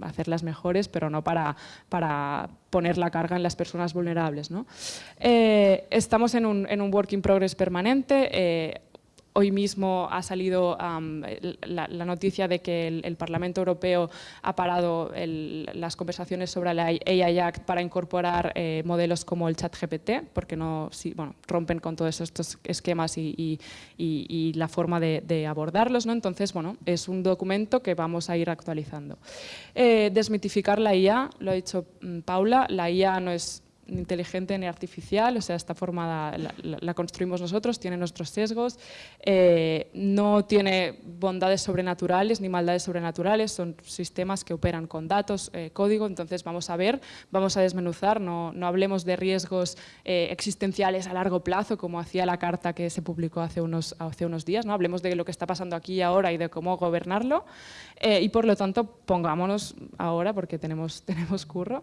hacerlas mejores, pero no para, para poner la carga en las personas vulnerables. ¿no? Eh, estamos en un, en un work in progress permanente, Hoy mismo ha salido la, noticia de que el, Parlamento Europeo ha parado las conversaciones sobre la AI Act para incorporar eh, modelos como el chat GPT, porque no, bueno, rompen con todos estos esquemas y, la forma de, abordarlos. ¿no? Entonces, bueno, es un documento que vamos a ir actualizando. Eh, desmitificar la IA, lo ha dicho mm, Paula, la IA no es inteligente ni artificial, o sea, esta forma la, construimos nosotros, tiene nuestros sesgos, eh, no tiene bondades sobrenaturales ni maldades sobrenaturales, son sistemas que operan con datos, eh, código, entonces vamos a ver, vamos a desmenuzar, no, no hablemos de riesgos eh, existenciales a largo plazo, como hacía la carta que se publicó hace unos, hace unos días, ¿no? hablemos de lo que está pasando aquí y ahora y de cómo gobernarlo, y por lo tanto pongámonos ahora, porque tenemos, tenemos curro,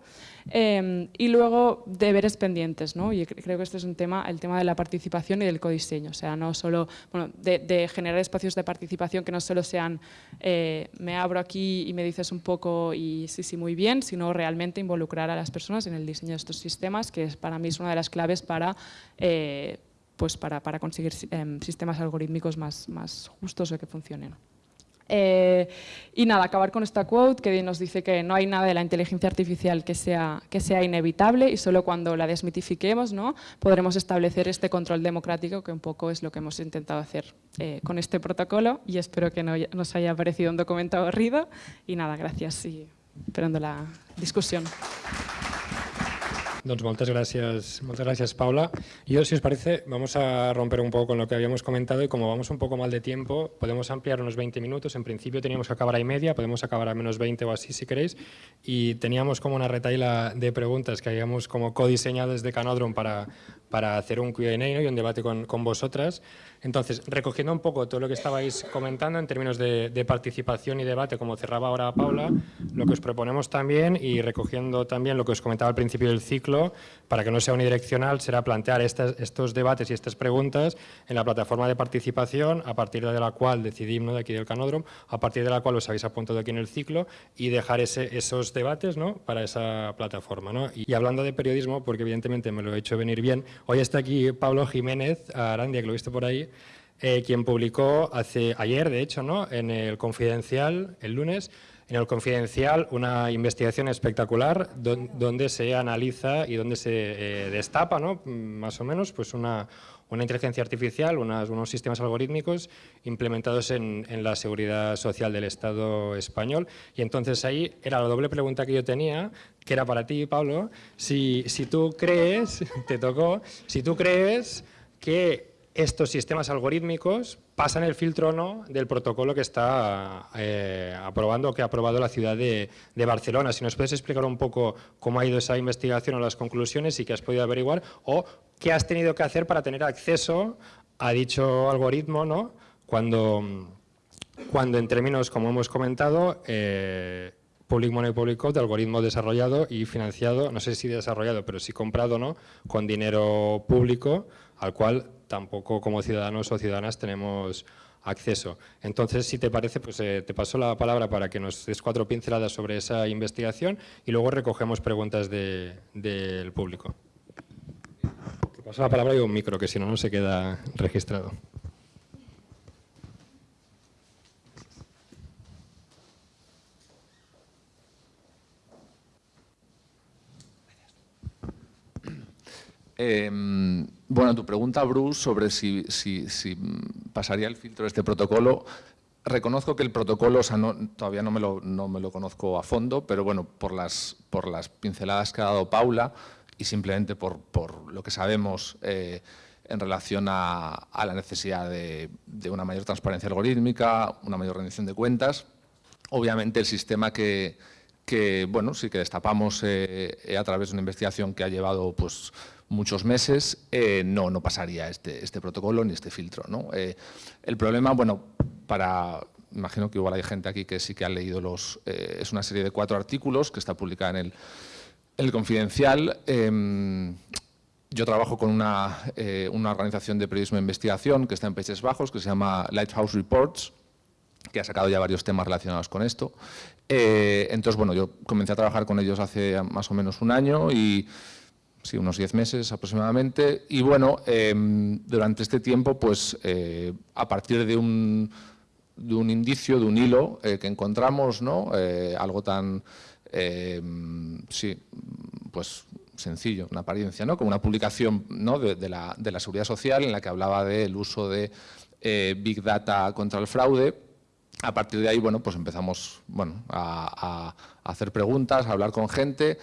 y luego deberes pendientes, ¿no? y creo que este es un tema, el tema de la participación y del codiseño, o sea, no solo, bueno, de, generar espacios de participación que no solo sean eh, me abro aquí y me dices un poco y sí, sí, muy bien, sino realmente involucrar a las personas en el diseño de estos sistemas, que es, para mí es una de las claves para, eh, pues para, para conseguir em, sistemas algorítmicos más, más justos o que funcionen. Eh, y nada, acabar con esta quote que nos dice que no hay nada de la inteligencia artificial que sea, que sea inevitable y solo cuando la desmitifiquemos ¿no? podremos establecer este control democrático que un poco es lo que hemos intentado hacer eh, con este protocolo y espero que no nos haya parecido un documento aburrido y nada, gracias y esperando la discusión. Doncs moltes gràcies, moltes gràcies, Paula. Yo, si os parece, vamos a romper un poco con lo que habíamos comentado y como vamos un poco mal de tiempo, podemos ampliar unos 20 minutos. En principio teníamos que acabar a y media, podemos acabar a menos 20 o así si queréis. Y teníamos como una retaila de preguntas que habíamos como codiseñado desde Canodron para, para hacer un Q&A y un debate con, con vosotras. Entonces, recogiendo un poco todo lo que estabais comentando en términos de, participación y debate, como cerraba ahora Paula, lo que os proponemos también y recogiendo también lo que os comentaba al principio del ciclo, para que no sea unidireccional, será plantear estos debates y estas preguntas en la plataforma de participación, a partir de la cual decidimos de aquí del Canódromo, a partir de la cual os habéis apuntado aquí en el ciclo y dejar ese, esos debates ¿no? para esa plataforma. ¿no? Y, hablando de periodismo, porque evidentemente me lo he hecho venir bien, hoy está aquí Pablo Jiménez Arandia, que lo he visto por ahí, eh, quien publicó hace, ayer, de hecho, ¿no? en el Confidencial, el lunes, en el Confidencial una investigación espectacular donde se analiza y donde se eh, destapa, ¿no? más o menos, pues una, una inteligencia artificial, unos sistemas algorítmicos implementados en, en, la seguridad social del Estado español. Y entonces ahí era la doble pregunta que yo tenía, que era para ti, Pablo, si, si tú crees, te tocó, si tú crees que estos sistemas algorítmicos pasan el filtro o no del protocolo que está eh, aprobando que ha aprobado la ciudad de, Barcelona. Si nos puedes explicar un poco cómo ha ido esa investigación o las conclusiones y qué has podido averiguar o qué has tenido que hacer para tener acceso a dicho algoritmo ¿no? cuando, cuando en términos, como hemos comentado, eh, Public Money Public Code, algoritmo desarrollado y financiado, no sé si desarrollado, pero sí comprado, ¿no? con dinero público, al cual tampoco como ciudadanos o ciudadanas tenemos acceso. Entonces, si te parece, pues eh, te paso la palabra para que nos des cuatro pinceladas sobre esa investigación y luego recogemos preguntas del público. Te paso la palabra y un micro, que si no, no se queda registrado. Em, bueno, tu pregunta, Bruce, sobre si, pasaría el filtro de este protocolo, reconozco que el protocolo, o sea, todavía no me, lo, conozco a fondo, pero bueno, por las, por las pinceladas que ha dado Paula y simplemente por, por lo que sabemos eh, en relación a, la necesidad de, una mayor transparencia algorítmica, una mayor rendición de cuentas, obviamente el sistema que, bueno, sí que destapamos eh, a través de una investigación que ha llevado pues, muchos meses, eh, no, no pasaría este, este protocolo ni este filtro. ¿no? Eh, el problema, bueno, para, imagino que igual hay gente aquí que sí que ha leído los, eh, es una serie de cuatro artículos que está publicada en el, El Confidencial, em, yo trabajo con una, eh, una, organización de periodismo de investigación que está en Países Bajos, que se llama Lighthouse Reports, que ha sacado ya varios temas relacionados con esto. Eh, entonces, bueno, yo comencé a trabajar con ellos hace más o menos un año y sí, unos 10 meses aproximadamente. Y bueno, em, durante este tiempo, pues eh, a partir de un, de un, indicio, de un hilo que encontramos, ¿no? algo tan, em, sí, pues sencillo, una apariencia, ¿no? como una publicación ¿no? de, la, de, la, seguridad social en la que hablaba del uso de eh, Big Data contra el fraude. A partir de ahí, bueno, pues empezamos bueno, a, hacer preguntas, a hablar con gente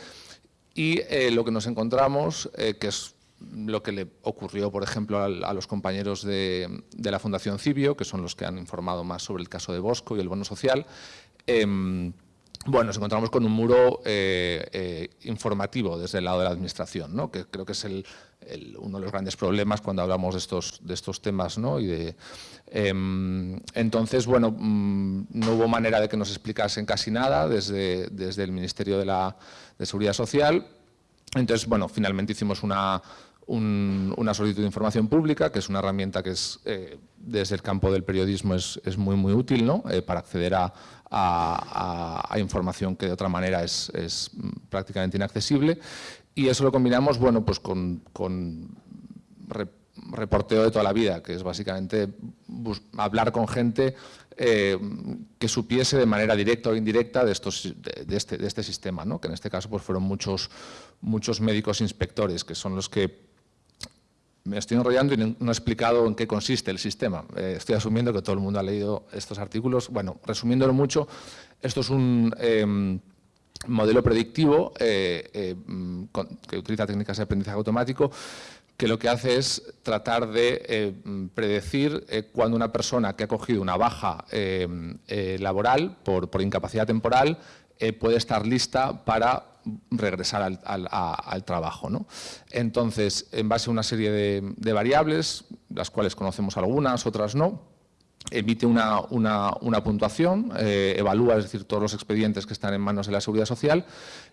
y eh, lo que nos encontramos, eh, que es lo que le ocurrió, por ejemplo, a, los compañeros de, la Fundación Cibio, que son los que han informado más sobre el caso de Bosco y el bono social, em, bueno, nos encontramos con un muro eh, informativo desde el lado de la Administración, ¿no? que creo que es uno de los grandes problemas cuando hablamos de estos, de estos temas. ¿no? Y de, em, entonces, bueno, mm, no hubo manera de que nos explicasen casi nada desde, desde el Ministerio de, la, de Seguridad Social. Entonces, bueno, finalmente hicimos una, una solicitud de información pública, que es una herramienta que es, eh, desde el campo del periodismo es, es muy, muy útil ¿no? para acceder a, a, información que de otra manera es, prácticamente inaccesible. Y eso lo combinamos bueno, pues con, reporteo de toda la vida, que es básicamente hablar con gente eh, que supiese de manera directa o indirecta de, estos, de, este, de este, sistema, ¿no? que en este caso pues, fueron muchos, muchos médicos inspectores, que son los que me estoy enrollando y no he explicado en qué consiste el sistema. Eh, estoy asumiendo que todo el mundo ha leído estos artículos. Bueno, resumiéndolo mucho, esto es un em, modelo predictivo eh, eh, que utiliza técnicas de aprendizaje automático que lo que hace es tratar de predecir cuando una persona que ha cogido una baja laboral por, por incapacidad temporal puede estar lista para regresar al, trabajo. ¿no? Entonces, en base a una serie de, variables, las cuales conocemos algunas, otras no, emite una, puntuación, eh, evalúa, es decir, todos los expedientes que están en manos de la Seguridad Social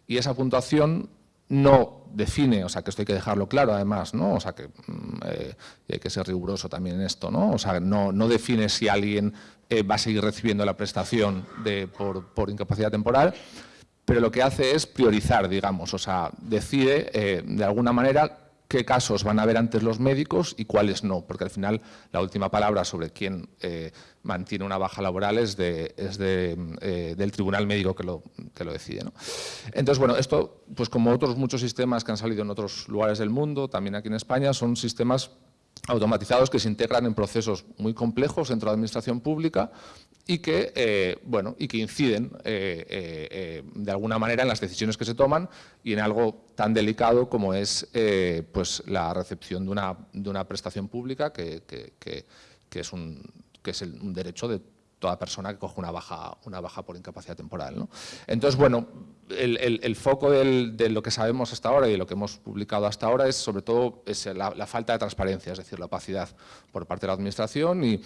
y esa puntuación no define, o sea, que esto hay que dejarlo claro además, ¿no? O sea, que mm, eh, hay que ser riguroso también en esto, ¿no? O sea, no, no define si alguien eh, va a seguir recibiendo la prestación de, por, por incapacidad temporal, pero lo que hace es priorizar, digamos, o sea, decide de alguna manera qué casos van a ver antes los médicos y cuáles no, porque al final la última palabra sobre quién eh, mantiene una baja laboral es, de, es de, eh, del tribunal médico que lo, que lo decide. Entonces, bueno, esto, pues como otros muchos sistemas que han salido en otros lugares del mundo, también aquí en España, son sistemas automatizados que se integran en procesos muy complejos dentro de la administración pública y que, eh, bueno, y que inciden eh, eh, de alguna manera en las decisiones que se toman y en algo tan delicado como es pues la recepción de una, de una prestación pública que, es, un, que es un derecho de toda persona que coge una baja, una baja por incapacidad temporal. Entonces, bueno, el, foco de lo que sabemos hasta ahora y de lo que hemos publicado hasta ahora es sobre todo es la, la falta de transparencia, es decir, la opacidad por parte de la Administración y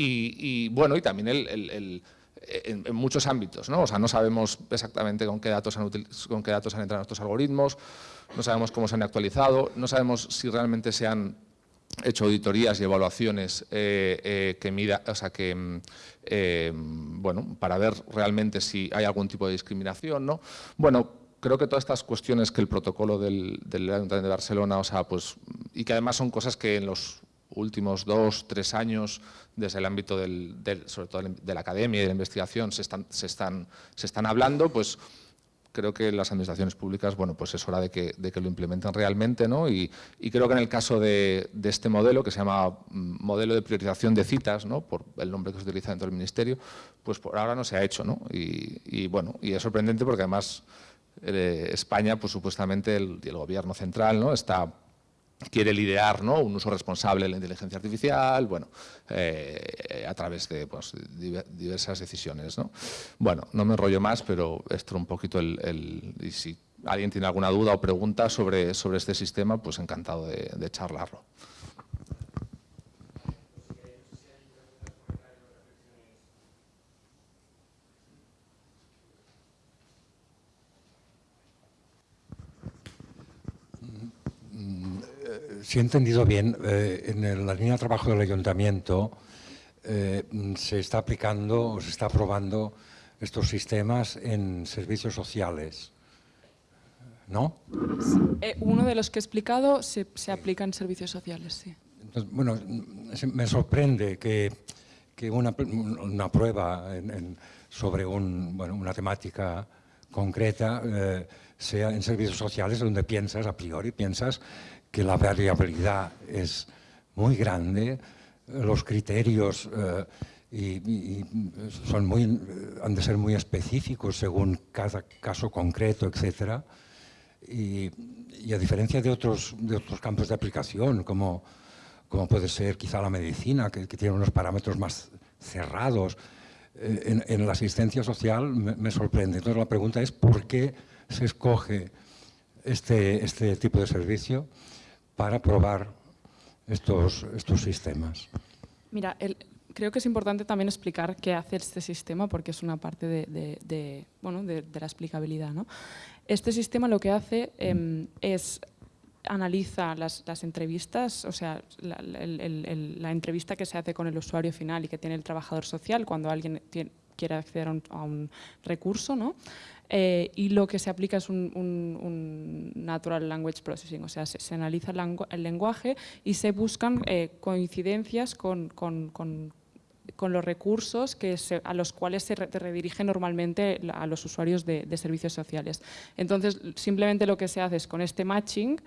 y, bueno, y también el, en, muchos ámbitos, ¿no? O sea, no sabemos exactamente con qué, datos han con qué datos han entrado estos algoritmos, no sabemos cómo se han actualizado, no sabemos si realmente se han hecho auditorías y evaluaciones eh, eh, que mida, o sea, que, mm, eh, bueno, para ver realmente si hay algún tipo de discriminación, ¿no? Bueno, creo que todas estas cuestiones que el protocolo del, del Ayuntamiento de Barcelona, o sea, pues, y que además son cosas que en los últimos dos, tres años, desde el ámbito del, sobre todo de la academia y de la investigación, se están, se están, se están hablando, pues creo que las administraciones públicas, bueno, pues es hora de que, de que lo implementen realmente, ¿no? Y, creo que en el caso de, este modelo, que se llama mm, modelo de priorización de citas, ¿no? Por el nombre que se utiliza dentro del Ministerio, pues por ahora no se ha hecho, ¿no? Y, bueno, y es sorprendente porque además eh, España, pues supuestamente el, el gobierno central, ¿no? Está quiere liderar ¿no? un uso responsable de la inteligencia artificial, bueno, eh, a través de pues, diversas decisiones. ¿no? Bueno, no me enrollo más, pero esto un poquito el, y si alguien tiene alguna duda o pregunta sobre, sobre este sistema, pues encantado de, de charlarlo. Si he entendido bien, eh, en la línea de trabajo del ayuntamiento eh, se está aplicando o se está aprobando estos sistemas en servicios sociales, ¿no? uno de los que he explicado se, se aplica en servicios sociales, sí. bueno, me sorprende que, que una, una, prueba sobre un, bueno, una temática concreta sea en servicios sociales donde piensas, a priori, piensas que la variabilidad es muy grande, los criterios eh, son han de ser muy específicos según cada caso concreto, etc. Y, a diferencia de otros, de otros campos de aplicación, como, como puede ser quizá la medicina, que, tiene unos parámetros más cerrados, eh, en, la asistencia social me, me sorprende. Entonces la pregunta es ¿por qué se escoge este, este tipo de servicio para probar estos, estos sistemas? Mira, creo que es importante también explicar qué hace este sistema porque es una parte de, bueno, de, la explicabilidad. ¿no? Este sistema lo que hace em, es analiza las, entrevistas, o sea, la, la, entrevista que se hace con el usuario final y que tiene el trabajador social cuando alguien quiere acceder a un, a un recurso, ¿no? Eh, y lo que se aplica es un, Natural Language Processing, o sea, se, analiza el, lenguaje y se buscan eh, coincidencias con, los recursos a los cuales se redirige normalmente a los usuarios de, servicios sociales. Entonces, simplemente lo que se hace es con este matching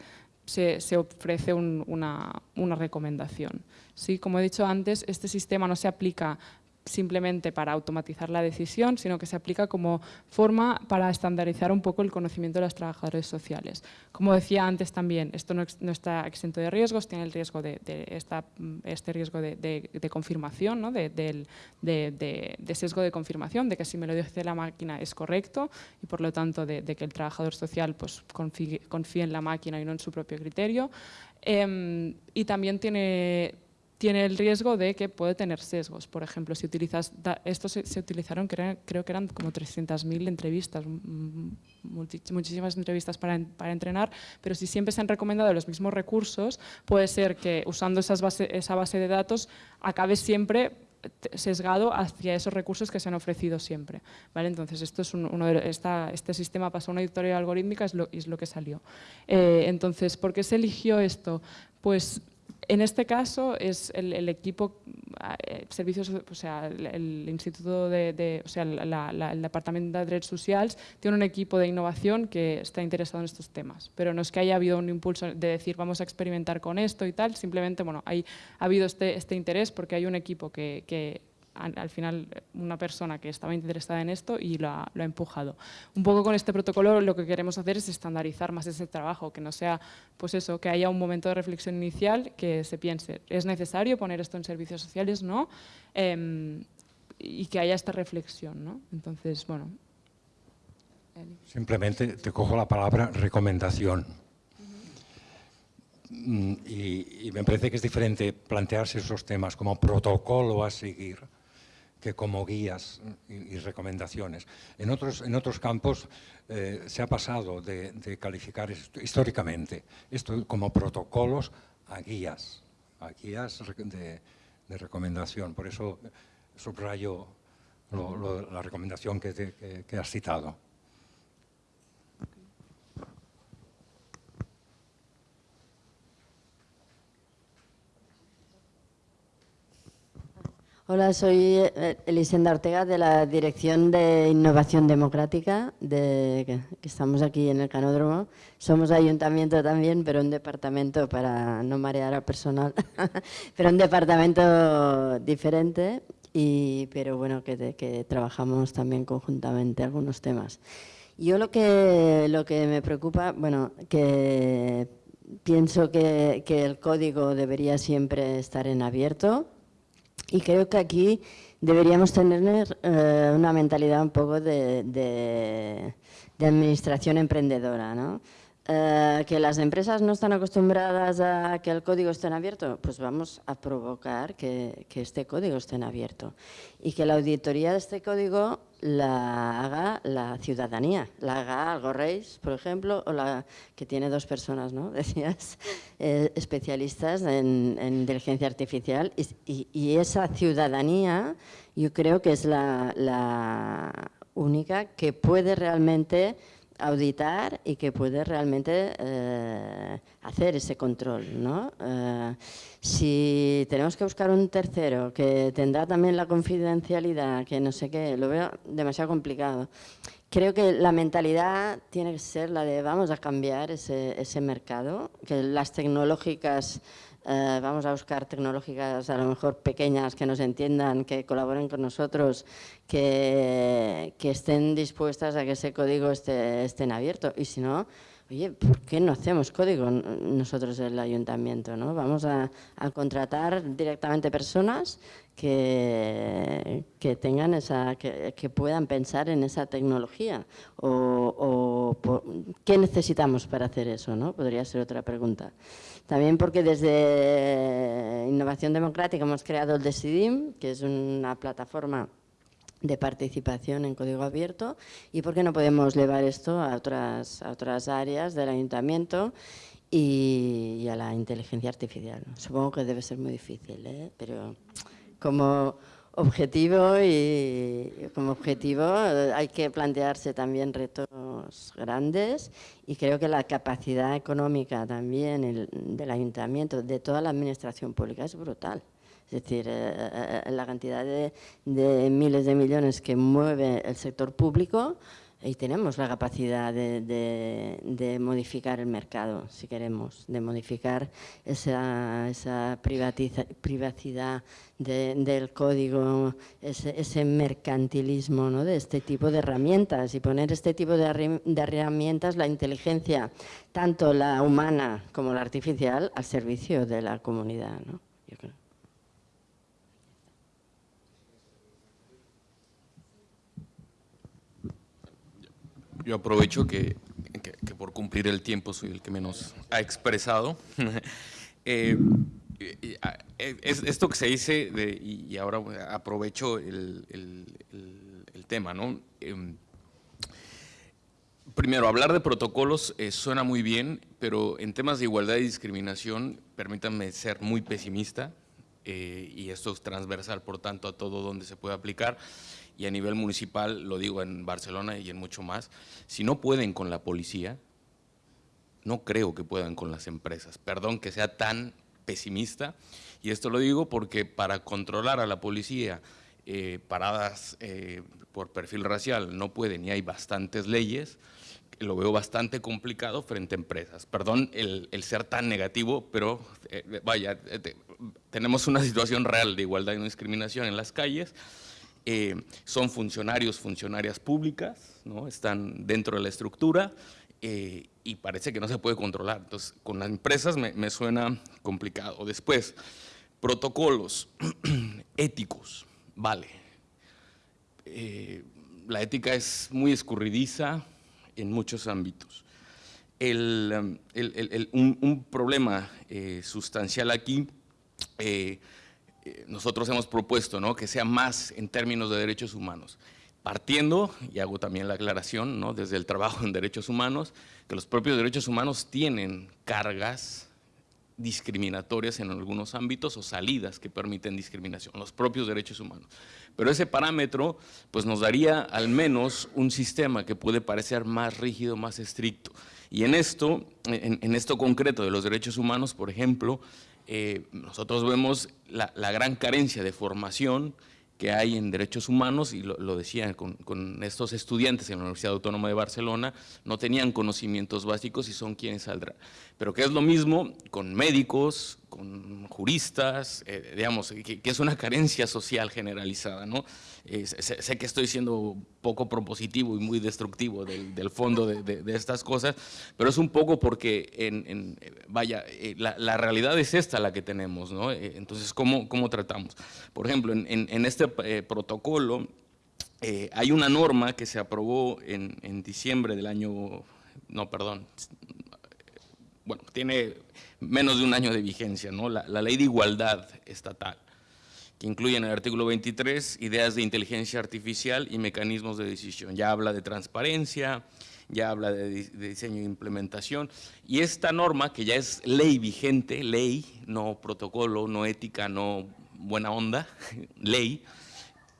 se, ofrece una, una, recomendación. ¿Sí? Como he dicho antes, este sistema no se aplica simplemente para automatizar la decisión, sino que se aplica como forma para estandarizar un poco el conocimiento de los trabajadores sociales. Como decía antes también, esto no, está exento de riesgos, tiene el riesgo de, este riesgo de, confirmación, ¿no? de, sesgo de confirmación, de que si me lo dice la máquina es correcto y por lo tanto de, que el trabajador social pues, confíe, en la máquina y no en su propio criterio. Em, y también tiene tiene el riesgo de que puede tener sesgos. Por ejemplo, si utilizas, estos se, utilizaron, creo, que eran como 300.000 entrevistas, muchísimas entrevistas para, entrenar, pero si siempre se han recomendado los mismos recursos, puede ser que usando esas esa base de datos acabe siempre sesgado hacia esos recursos que se han ofrecido siempre. ¿vale? Entonces, esto es uno de, este sistema pasó a una editorial algorítmica y es lo, que salió. Eh, entonces, ¿por qué se eligió esto? Pues en este caso es el, equipo, eh, servicios, o sea, el, Instituto de, o sea, el Departamento de Derechos Sociales tiene un equipo de innovación que está interesado en estos temas, pero no es que haya habido un impulso de decir vamos a experimentar con esto y tal, simplemente bueno, hay, ha habido este, este interés porque hay un equipo que, que al final una persona que estaba interesada en esto y lo ha, empujado. Un poco con este protocolo lo que queremos hacer es estandarizar más ese trabajo, que no sea, pues eso, que haya un momento de reflexión inicial, que se piense, ¿es necesario poner esto en servicios sociales? No. Em, y que haya esta reflexión, ¿no? Entonces, bueno. Simplemente te cojo la palabra recomendación. Mm, y, y, me parece que es diferente plantearse esos temas como protocolo a seguir que como guías y, recomendaciones. En otros, en otros campos eh, se ha pasado de, calificar históricamente esto como protocolos a guías, a guías de, recomendación. Por eso subrayo la recomendación que has citado. Hola, soy eh, Elisenda Ortega de la Dirección de Innovación Democrática, de, que estamos aquí en el Canódromo. Somos ayuntamiento también, pero un departamento, para no marear al personal, pero un departamento diferente, y, pero bueno, que, trabajamos también conjuntamente algunos temas. Yo lo que, lo que me preocupa, bueno, que pienso que, que el código debería siempre estar en abierto, y creo que aquí deberíamos tener eh, una mentalidad un poco de, administración emprendedora. ¿no? Eh, que las empresas no están acostumbradas a que el código esté en abierto, pues vamos a provocar que, este código esté en abierto. Y que la auditoría de este código la haga la ciudadanía, la haga algo Reis, por ejemplo, o la que tiene dos personas, ¿no? Decías, eh, especialistas en, inteligencia artificial y, esa ciudadanía yo creo que es la, la única que puede realmente auditar y que puede realmente eh, hacer ese control. ¿no? Eh, si tenemos que buscar un tercero que tendrá también la confidencialidad, que no sé qué, lo veo demasiado complicado. Creo que la mentalidad tiene que ser la de vamos a cambiar ese, ese mercado, que las tecnológicas eh, vamos a buscar tecnológicas a lo mejor pequeñas que nos entiendan, que colaboren con nosotros, que, que estén dispuestas a que ese código esté, esté en abierto. Y si no, oye, ¿por qué no hacemos código nosotros el ayuntamiento? ¿no? Vamos a, contratar directamente personas que, que tengan esa, que, que, puedan pensar en esa tecnología o, o qué necesitamos para hacer eso, ¿no? Podría ser otra pregunta. También porque desde Innovación Democrática hemos creado el Decidim, que es una plataforma de participación en código abierto y por qué no podemos llevar esto a otras, a otras áreas del ayuntamiento y, a la inteligencia artificial. Supongo que debe ser muy difícil, ¿eh? pero como objetivo y como objetivo eh, hay que plantearse también retos grandes y creo que la capacidad económica también del ayuntamiento, de toda la administración pública es brutal. Es decir, eh, eh, la cantidad de, miles de millones que mueve el sector público y tenemos la capacidad de, modificar el mercado, si queremos, de modificar esa, esa privacidad del código, ese, mercantilismo ¿no? de este tipo de herramientas y poner este tipo de, herramientas, la inteligencia, tanto la humana como la artificial, al servicio de la comunidad. ¿no? Yo aprovecho que, por cumplir el tiempo soy el que menos ha expresado. Eh, es, esto que se dice, y, ahora aprovecho el, tema, ¿no? Em, primero, hablar de protocolos eh, suena muy bien, pero en temas de igualdad y discriminación, permítanme ser muy pesimista, eh, y esto es transversal, por tanto, a todo donde se puede aplicar y a nivel municipal, lo digo en Barcelona y en mucho más, si no pueden con la policía, no creo que puedan con las empresas. Perdón que sea tan pesimista, y esto lo digo porque para controlar a la policía eh, paradas eh, por perfil racial no pueden y hay bastantes leyes, lo veo bastante complicado frente a empresas. Perdón el, ser tan negativo, pero eh, vaya, tenemos una situación real de igualdad y no discriminación en las calles, eh, son funcionarios, funcionarias públicas, ¿no? están dentro de la estructura eh, y parece que no se puede controlar. Entonces, con las empresas me, suena complicado. Después, protocolos éticos, vale. Eh, la ética es muy escurridiza en muchos ámbitos. un, un, problema sustancial aquí eh, nosotros hemos propuesto ¿no? que sea más en términos de derechos humanos. Partiendo, y hago también la aclaración, ¿no? desde el trabajo en derechos humanos, que los propios derechos humanos tienen cargas discriminatorias en algunos ámbitos o salidas que permiten discriminación, los propios derechos humanos. Pero ese parámetro pues nos daría al menos un sistema que puede parecer más rígido, más estricto. Y en esto, en esto concreto de los derechos humanos, por ejemplo, eh, nosotros vemos la, gran carencia de formación que hay en derechos humanos, y lo, lo decían con, estos estudiantes en la Universidad Autónoma de Barcelona, no tenían conocimientos básicos y son quienes saldrán. Pero que es lo mismo con médicos, con juristas, eh, digamos, que, es una carencia social generalizada, ¿no? Eh, sé, que estoy siendo poco propositivo y muy destructivo del, fondo de, estas cosas, pero es un poco porque, en, vaya, eh, la, realidad es esta la que tenemos, ¿no? entonces, ¿cómo, ¿cómo, tratamos? Por ejemplo, en, este protocolo hay una norma que se aprobó en diciembre del año, no, perdón, bueno, tiene menos de un año de vigencia, ¿no? la, ley de igualdad estatal. Que incluye en el artículo 23 ideas de inteligencia artificial y mecanismos de decisión. Ya habla de transparencia, ya habla de, diseño e implementación, y esta norma, que ya es ley vigente, ley, no protocolo, no ética, no buena onda, ley,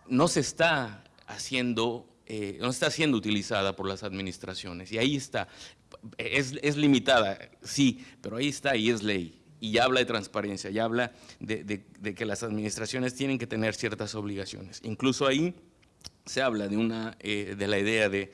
no se está haciendo, eh, no está siendo utilizada por las administraciones, y ahí está, es, es limitada, sí, pero ahí está y es ley y ya habla de transparencia, ya habla de, que las administraciones tienen que tener ciertas obligaciones. Incluso ahí se habla de, una, eh, de la idea de,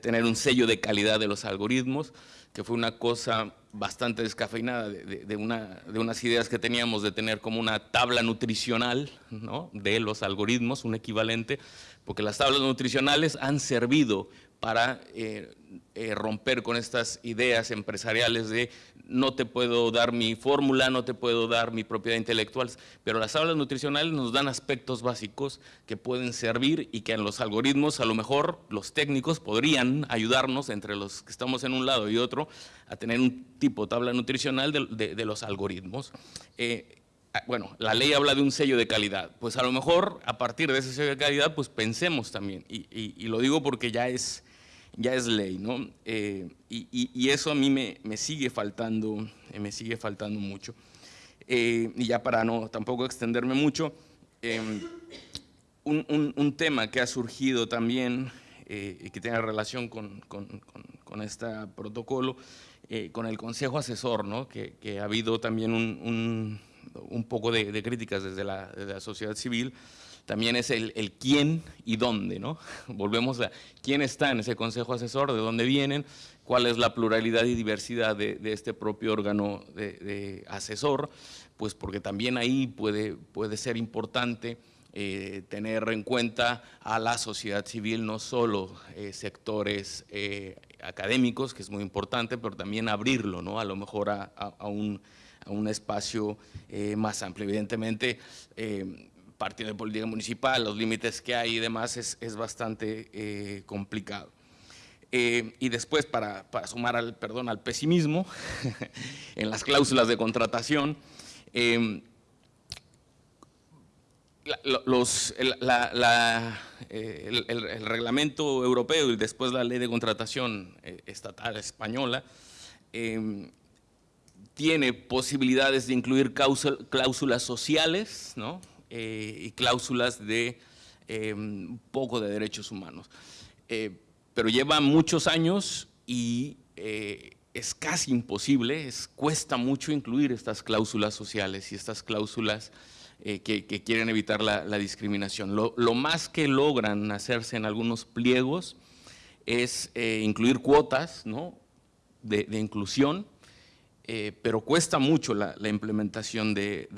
tener un sello de calidad de los algoritmos, que fue una cosa bastante descafeinada de, una, de unas ideas que teníamos de tener como una tabla nutricional ¿no? de los algoritmos, un equivalente, porque las tablas nutricionales han servido para eh, eh, romper con estas ideas empresariales de no te puedo dar mi fórmula, no te puedo dar mi propiedad intelectual, pero las tablas nutricionales nos dan aspectos básicos que pueden servir y que en los algoritmos a lo mejor los técnicos podrían ayudarnos entre los que estamos en un lado y otro a tener un tipo de tabla nutricional de, los algoritmos. Eh, ah, bueno, la ley habla de un sello de calidad, pues a lo mejor a partir de ese sello de calidad pues pensemos también, y lo digo porque ya es ya es ley, ¿no? Eh, y, eso a mí me, sigue faltando, eh, me sigue faltando mucho. Eh, y ya para no tampoco extenderme mucho, un, tema que ha surgido también y que tiene relación con, este protocolo, con el Consejo Asesor, ¿no? que, ha habido también un, poco de, críticas desde la, desde la sociedad civil, también es el, quién y dónde, ¿no? Volvemos a quién está en ese consejo asesor, de dónde vienen, cuál es la pluralidad y diversidad de, este propio órgano de, asesor, pues porque también ahí puede, puede ser importante eh, tener en cuenta a la sociedad civil, no solo eh, sectores eh, académicos, que es muy importante, pero también abrirlo, ¿no? A lo mejor a, un, a un, espacio más amplio. Evidentemente, partido de política municipal, los límites que hay y demás, es, bastante eh, complicado. Eh, y después, para, sumar al, perdón, al pesimismo, en las cláusulas de contratación, em, los, el, reglamento europeo y después la ley de contratación eh, estatal española em, tiene posibilidades de incluir cláusulas sociales, ¿no? Eh, y cláusulas de eh, un poco de derechos humanos. Eh, pero lleva muchos años y es casi imposible, es, cuesta mucho incluir estas cláusulas sociales y estas cláusulas que, quieren evitar la, discriminación. Lo, más que logran hacerse en algunos pliegos es incluir cuotas ¿no? de inclusión, eh, pero cuesta mucho la, implementación de,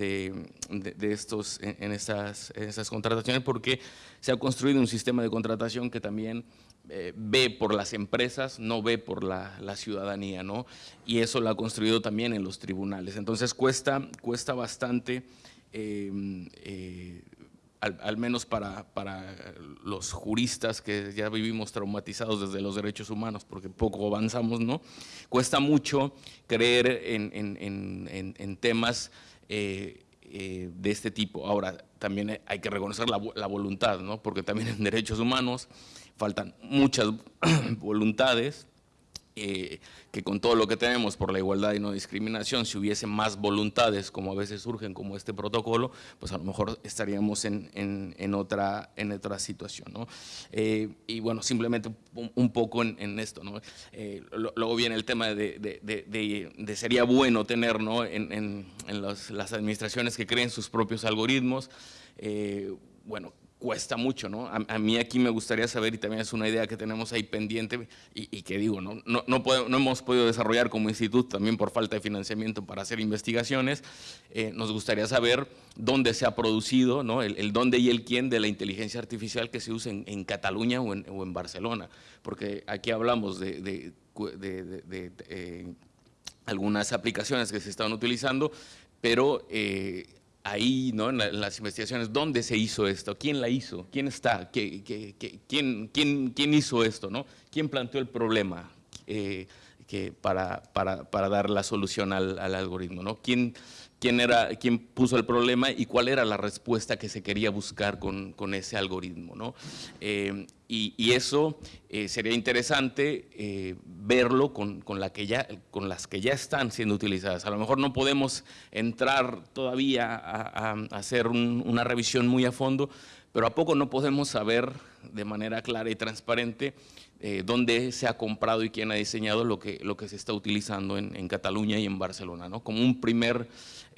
estos en, esas, contrataciones porque se ha construido un sistema de contratación que también eh, ve por las empresas, no ve por la, ciudadanía, ¿no? Y eso lo ha construido también en los tribunales. Entonces cuesta, cuesta bastante eh, al, menos para, los juristas que ya vivimos traumatizados desde los derechos humanos, porque poco avanzamos, ¿no? Cuesta mucho creer en, temas eh, eh, de este tipo. Ahora, también hay que reconocer la, la, voluntad, ¿no? Porque también en derechos humanos faltan muchas voluntades, eh, que con todo lo que tenemos por la igualdad y no discriminación, si hubiese más voluntades como a veces surgen como este protocolo, pues a lo mejor estaríamos en, en, otra, en otra situación. ¿no? Eh, y bueno, simplemente un, poco en, esto. ¿no? Eh, luego viene el tema de, de, de, sería bueno tener ¿no? en, las administraciones que creen sus propios algoritmos, bueno, cuesta mucho, ¿no? A, mí aquí me gustaría saber, y también es una idea que tenemos ahí pendiente, y, que digo, ¿no? No, hemos podido desarrollar como instituto, también por falta de financiamiento para hacer investigaciones, eh, nos gustaría saber dónde se ha producido, ¿no? El, dónde y el quién de la inteligencia artificial que se usa en, Cataluña o en, Barcelona, porque aquí hablamos de, eh, algunas aplicaciones que se están utilizando, pero eh, ahí, ¿no? en, las investigaciones, ¿dónde se hizo esto? ¿Quién la hizo? ¿Quién está? ¿Qué, quién, quién, quién, hizo esto? ¿no? ¿Quién planteó el problema? Eh, que para, para, para, dar la solución al, al algoritmo. ¿no? ¿Quién, quién, era, quién puso el problema y cuál era la respuesta que se quería buscar con, con ese algoritmo. ¿no? Eh, y, eso eh, sería interesante eh, verlo con, con, las que ya están siendo utilizadas. A lo mejor no podemos entrar todavía a, hacer un, una revisión muy a fondo, pero a poco no podemos saber de manera clara y transparente dónde se ha comprado y quién ha diseñado lo que, lo que se está utilizando en, en Cataluña y en Barcelona, ¿no? como un primer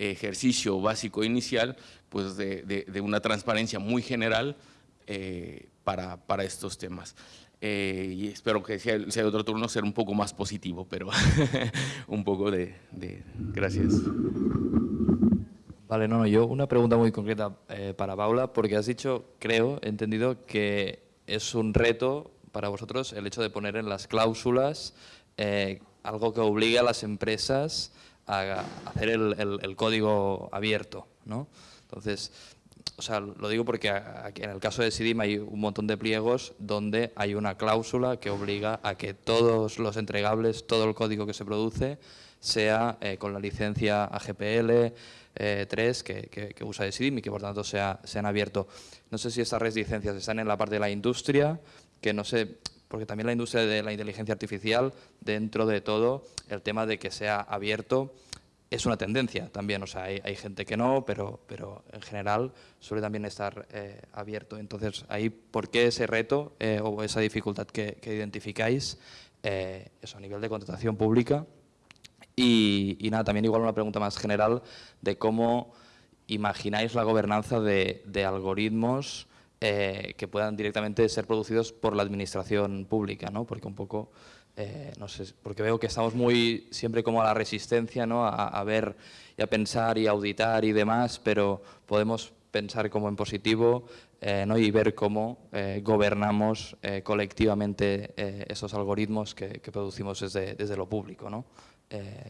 ejercicio básico inicial pues de, de, de una transparencia muy general eh, para, para, estos temas. Eh, y espero que sea, sea, otro turno ser un poco más positivo, pero un poco de, de, Gracias. Vale, no, no, yo una pregunta muy concreta eh, para Paula, porque has dicho, creo, he entendido que es un reto para vosotros el hecho de poner en las cláusulas eh, algo que obligue a las empresas hacer el, el, código abierto, ¿no? Entonces, o sea, lo digo porque en el caso de SIDIM hay un montón de pliegos donde hay una cláusula que obliga a que todos los entregables, todo el código que se produce, sea eh, con la licencia AGPL eh, 3 que, usa SIDIM y que por tanto sea, sean abierto. No sé si estas resistencias están en la parte de la industria, que no sé, porque también la industria de la inteligencia artificial, dentro de todo, el tema de que sea abierto, es una tendencia también, o sea, hay, gente que no, pero, pero en general suele también estar eh, abierto. Entonces, ahí, ¿por qué ese reto eh, o esa dificultad que, identificáis eh, a nivel de contratación pública? Y, y, nada, también igual una pregunta más general de cómo imagináis la gobernanza de, de algoritmos eh, que puedan directamente ser producidos por la administración pública, ¿no? Porque un poco eh, no sé, porque veo que estamos muy siempre como a la resistencia, ¿no? A, a, ver y a pensar y auditar y demás, pero podemos pensar como en positivo eh, ¿no? y ver cómo eh, gobernamos eh, colectivamente eh, esos algoritmos que, que producimos desde, desde, lo público. ¿no?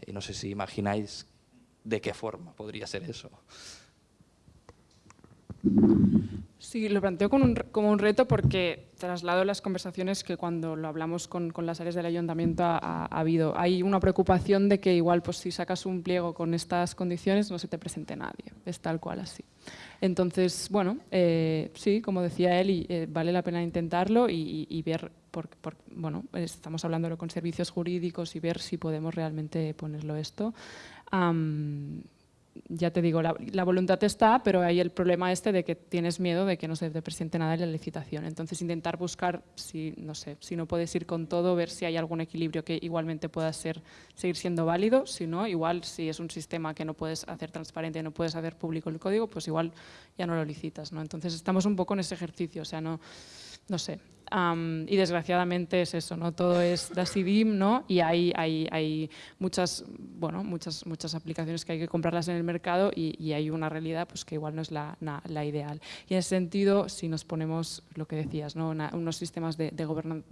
Y no sé si imagináis de qué forma podría ser eso. Sí, lo planteo como un, como un reto porque traslado las conversaciones que cuando lo hablamos con, con las áreas del ayuntamiento ha, ha, ha, habido. Hay una preocupación de que igual pues, si sacas un pliego con estas condiciones no se te presente nadie. Es tal cual así. Entonces, bueno, eh, sí, como decía él, y, eh, vale la pena intentarlo y, y, y ver, por, por, bueno, estamos hablando con servicios jurídicos y ver si podemos realmente ponerlo esto. Um, ya te digo, la, voluntad está, pero hay el problema este de que tienes miedo de que no se te presente nada en la licitación. Entonces, intentar buscar, si no sé, si no puedes ir con todo, ver si hay algún equilibrio que igualmente pueda ser, seguir siendo válido. Si no, igual si es un sistema que no puedes hacer transparente, no puedes hacer público el código, pues igual ya no lo licitas. ¿no? Entonces, estamos un poco en ese ejercicio, o sea, no sé. Um, y desgraciadamente es eso, ¿no? Todo es DASIDIM, ¿no? Y hay, hay, hay muchas, bueno, muchas, muchas aplicaciones que hay que comprarlas en el mercado y, hay una realidad pues, que igual no es la, la, la, ideal. Y en ese sentido, si nos ponemos lo que decías, ¿no? Una, unos sistemas de, de bueno,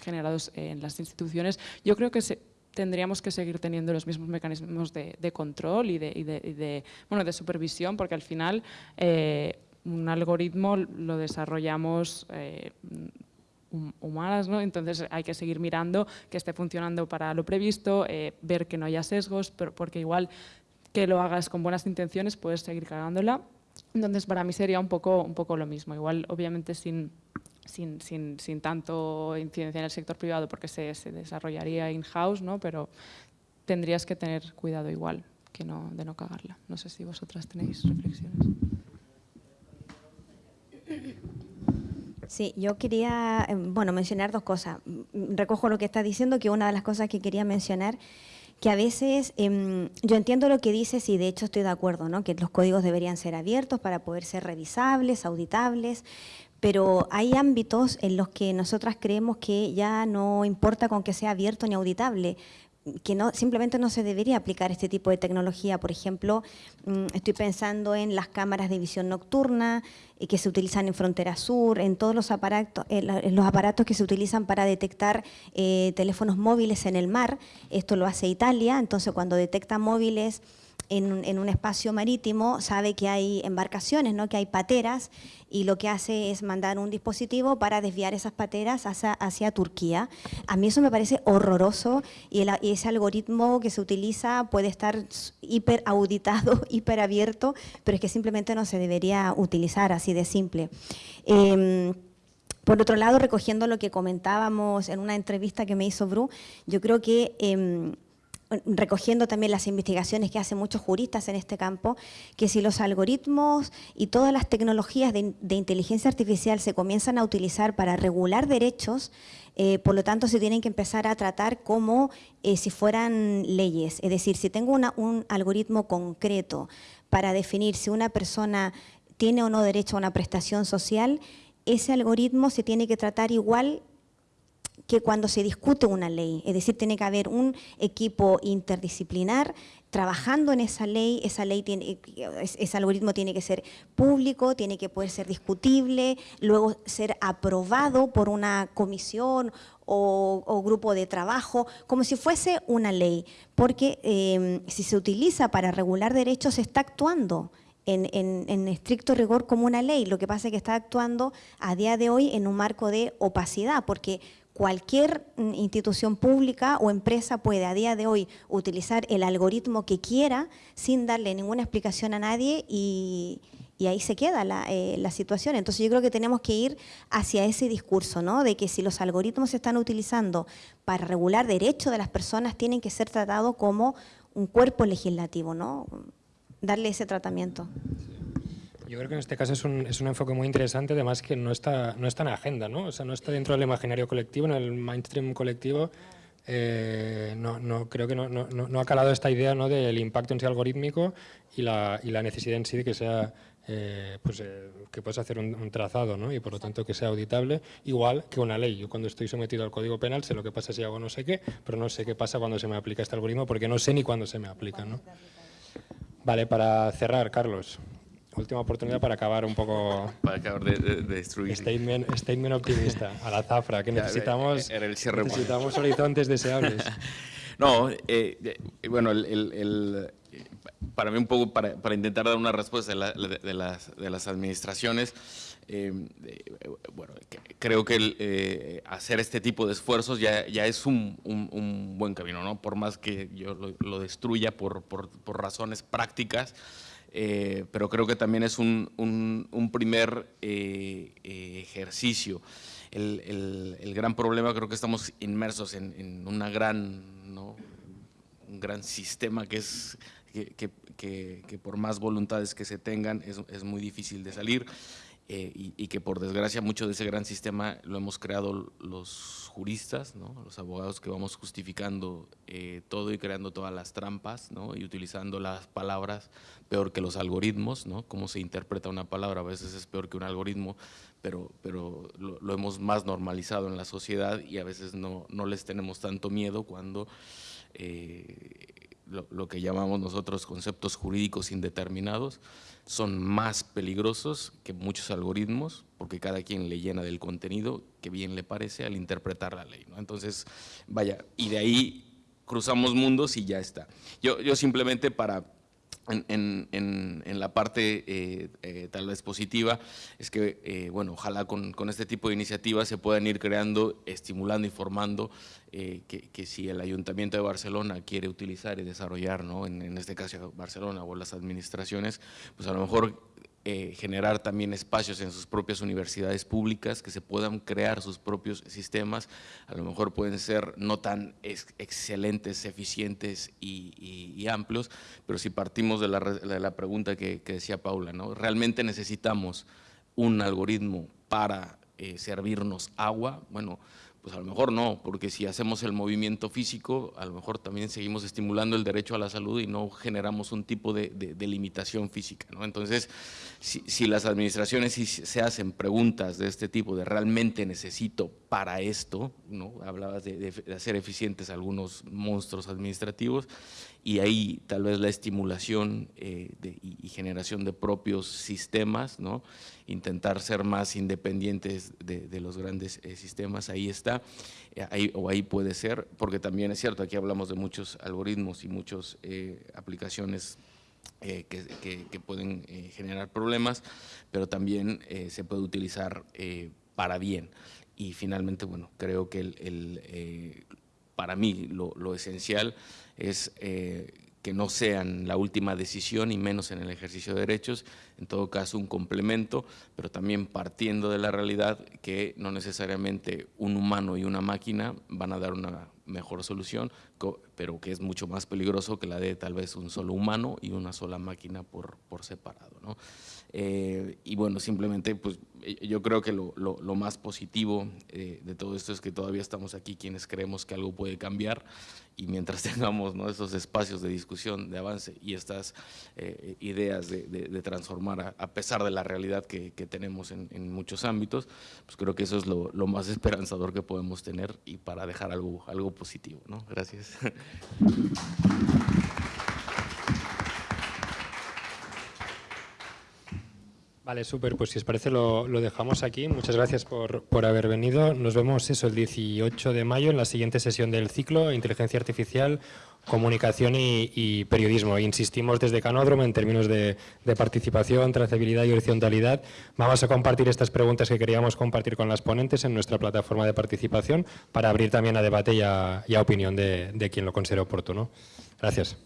generados en las instituciones, yo creo que se, tendríamos que seguir teniendo los mismos mecanismos de, de control y de, y de, y de, bueno, de supervisión, porque al final eh, un algoritmo lo desarrollamos eh, humanas, ¿no? entonces hay que seguir mirando que esté funcionando para lo previsto, eh, ver que no haya sesgos, pero porque igual que lo hagas con buenas intenciones puedes seguir cagándola. Entonces para mí sería un poco, un poco lo mismo, igual obviamente sin, sin, sin, sin tanto incidencia en el sector privado porque se, se desarrollaría in-house, ¿no? pero tendrías que tener cuidado igual que no, de no cagarla. No sé si vosotras tenéis reflexiones. Sí, yo quería em, bueno, mencionar dos cosas. Recojo lo que está diciendo, que una de las cosas que quería mencionar, que a veces eh, yo entiendo lo que dices y de hecho estoy de acuerdo, ¿no? que los códigos deberían ser abiertos para poder ser revisables, auditables, pero hay ámbitos en los que nosotras creemos que ya no importa con que sea abierto ni auditable, que no, simplemente no se debería aplicar este tipo de tecnología. Por ejemplo, mm, estoy pensando en las cámaras de visión nocturna eh, que se utilizan en Frontera Sur, en todos los aparatos, en los aparatos que se utilizan para detectar eh, teléfonos móviles en el mar. Esto lo hace Italia, entonces cuando detecta móviles en, un espacio marítimo sabe que hay embarcaciones, ¿no? que hay pateras, y lo que hace es mandar un dispositivo para desviar esas pateras hacia, hacia Turquía. A mí eso me parece horroroso y, ese algoritmo que se utiliza puede estar hiper auditado, hiper abierto, pero es que simplemente no se debería utilizar así de simple. Em, por otro lado, recogiendo lo que comentábamos en una entrevista que me hizo Bru, yo creo que em, recogiendo también las investigaciones que hacen muchos juristas en este campo, que si los algoritmos y todas las tecnologías de, inteligencia artificial se comienzan a utilizar para regular derechos, eh, por lo tanto se tienen que empezar a tratar como eh, si fueran leyes. Es decir, si tengo un algoritmo concreto para definir si una persona tiene o no derecho a una prestación social, ese algoritmo se tiene que tratar igual que cuando se discute una ley, es decir, tiene que haber un equipo interdisciplinar trabajando en esa ley, esa ley tiene, ese algoritmo tiene que ser público, tiene que poder ser discutible, luego ser aprobado por una comisión o, grupo de trabajo, como si fuese una ley, porque em, si se utiliza para regular derechos, está actuando en, en, estricto rigor como una ley. Lo que pasa es que está actuando a día de hoy en un marco de opacidad, porque cualquier mm, institución pública o empresa puede a día de hoy utilizar el algoritmo que quiera sin darle ninguna explicación a nadie y, ahí se queda eh, la, situación. Entonces yo creo que tenemos que ir hacia ese discurso, ¿no? de que si los algoritmos se están utilizando para regular derechos de las personas, tienen que ser tratados como un cuerpo legislativo, ¿no? darle ese tratamiento. Yo creo que en este caso es un, es un, enfoque muy interesante, además que no está, no está en agenda, ¿no? O sea, no está dentro del imaginario colectivo, en el mainstream colectivo. Eh, no, no, creo que no, no, no, ha calado esta idea ¿no? del impacto en sí algorítmico y la, y la necesidad en sí de que sea eh, pues, eh, que puedas hacer un, trazado ¿no? y por lo tanto que sea auditable, igual que una ley. Yo cuando estoy sometido al Código Penal sé lo que pasa si hago no sé qué, pero no sé qué pasa cuando se me aplica este algoritmo porque no sé ni cuándo se me aplica. ¿no? Vale, para cerrar, Carlos, última oportunidad para acabar un poco... Para acabar de, destruir. Statement, statement, optimista, a la zafra, que necesitamos, el necesitamos horizontes deseables. no, eh, eh, bueno, el, para mí un poco, para, para intentar dar una respuesta de, las, de las, administraciones, eh, bueno, creo que hacer este tipo de esfuerzos ya, ya es un, un, buen camino, ¿no? Por más que yo lo, lo destruya por, por, por razones prácticas, eh, pero creo que también es un, un, primer eh, eh, ejercicio. El, el, gran problema creo que estamos inmersos en, en una gran, ¿no? un gran sistema que es que, que, que, por más voluntades que se tengan es, es muy difícil de salir. Eh, y, que por desgracia mucho de ese gran sistema lo hemos creado los juristas, ¿no? los abogados que vamos justificando eh, todo y creando todas las trampas ¿no? y utilizando las palabras peor que los algoritmos, ¿no? cómo se interpreta una palabra a veces es peor que un algoritmo, pero, pero lo, hemos más normalizado en la sociedad y a veces no, no les tenemos tanto miedo cuando eh, lo, que llamamos nosotros conceptos jurídicos indeterminados son más peligrosos que muchos algoritmos, porque cada quien le llena del contenido que bien le parece al interpretar la ley. ¿no? Entonces, vaya, y de ahí cruzamos mundos y ya está. Yo, yo simplemente para en, la parte eh, eh, tal vez positiva es que, eh, bueno, ojalá con, este tipo de iniciativas se puedan ir creando, estimulando y formando que, que, si el Ayuntamiento de Barcelona quiere utilizar y desarrollar, ¿no? en, en este caso Barcelona o las administraciones, pues a lo mejor eh, generar también espacios en sus propias universidades públicas, que se puedan crear sus propios sistemas, a lo mejor pueden ser no tan excelentes, eficientes y, amplios, pero si partimos de la, pregunta que, decía Paula, ¿no? ¿realmente necesitamos un algoritmo para eh, servirnos agua? Bueno, pues a lo mejor no, porque si hacemos el movimiento físico, a lo mejor también seguimos estimulando el derecho a la salud y no generamos un tipo de, limitación física. ¿no? Entonces, si, las administraciones se hacen preguntas de este tipo, de realmente necesito para esto, ¿no? hablabas de, hacer eficientes algunos monstruos administrativos, y ahí tal vez la estimulación eh, y, generación de propios sistemas, ¿no? intentar ser más independientes de, los grandes eh, sistemas, ahí está, eh, ahí, o ahí puede ser, porque también es cierto, aquí hablamos de muchos algoritmos y muchas aplicaciones eh, que, pueden generar problemas, pero también se puede utilizar para bien. Y finalmente, bueno, creo que el, para mí lo, lo esencial es que no sean la última decisión y menos en el ejercicio de derechos, en todo caso un complemento, pero también partiendo de la realidad que no necesariamente un humano y una máquina van a dar una mejor solución, pero que es mucho más peligroso que la de tal vez un solo humano y una sola máquina por, por separado. ¿no? Eh, y bueno, simplemente pues eh, yo creo que lo, lo, más positivo eh, de todo esto es que todavía estamos aquí quienes creemos que algo puede cambiar y mientras tengamos ¿no? esos espacios de discusión, de avance y estas ideas de, transformar a, pesar de la realidad que, tenemos en, muchos ámbitos, pues creo que eso es lo, lo, más esperanzador que podemos tener y para dejar algo, algo positivo. ¿no? Gracias. Vale, súper. Pues si os parece lo, dejamos aquí. Muchas gracias por, por, haber venido. Nos vemos eso el 18 de mayo en la siguiente sesión del ciclo Inteligencia Artificial, Comunicación y, Periodismo. Insistimos desde Canódromo en términos de, participación, trazabilidad y horizontalidad. Vamos a compartir estas preguntas que queríamos compartir con las ponentes en nuestra plataforma de participación para abrir también a debate y a, opinión de, de quien lo considere oportuno. Gracias.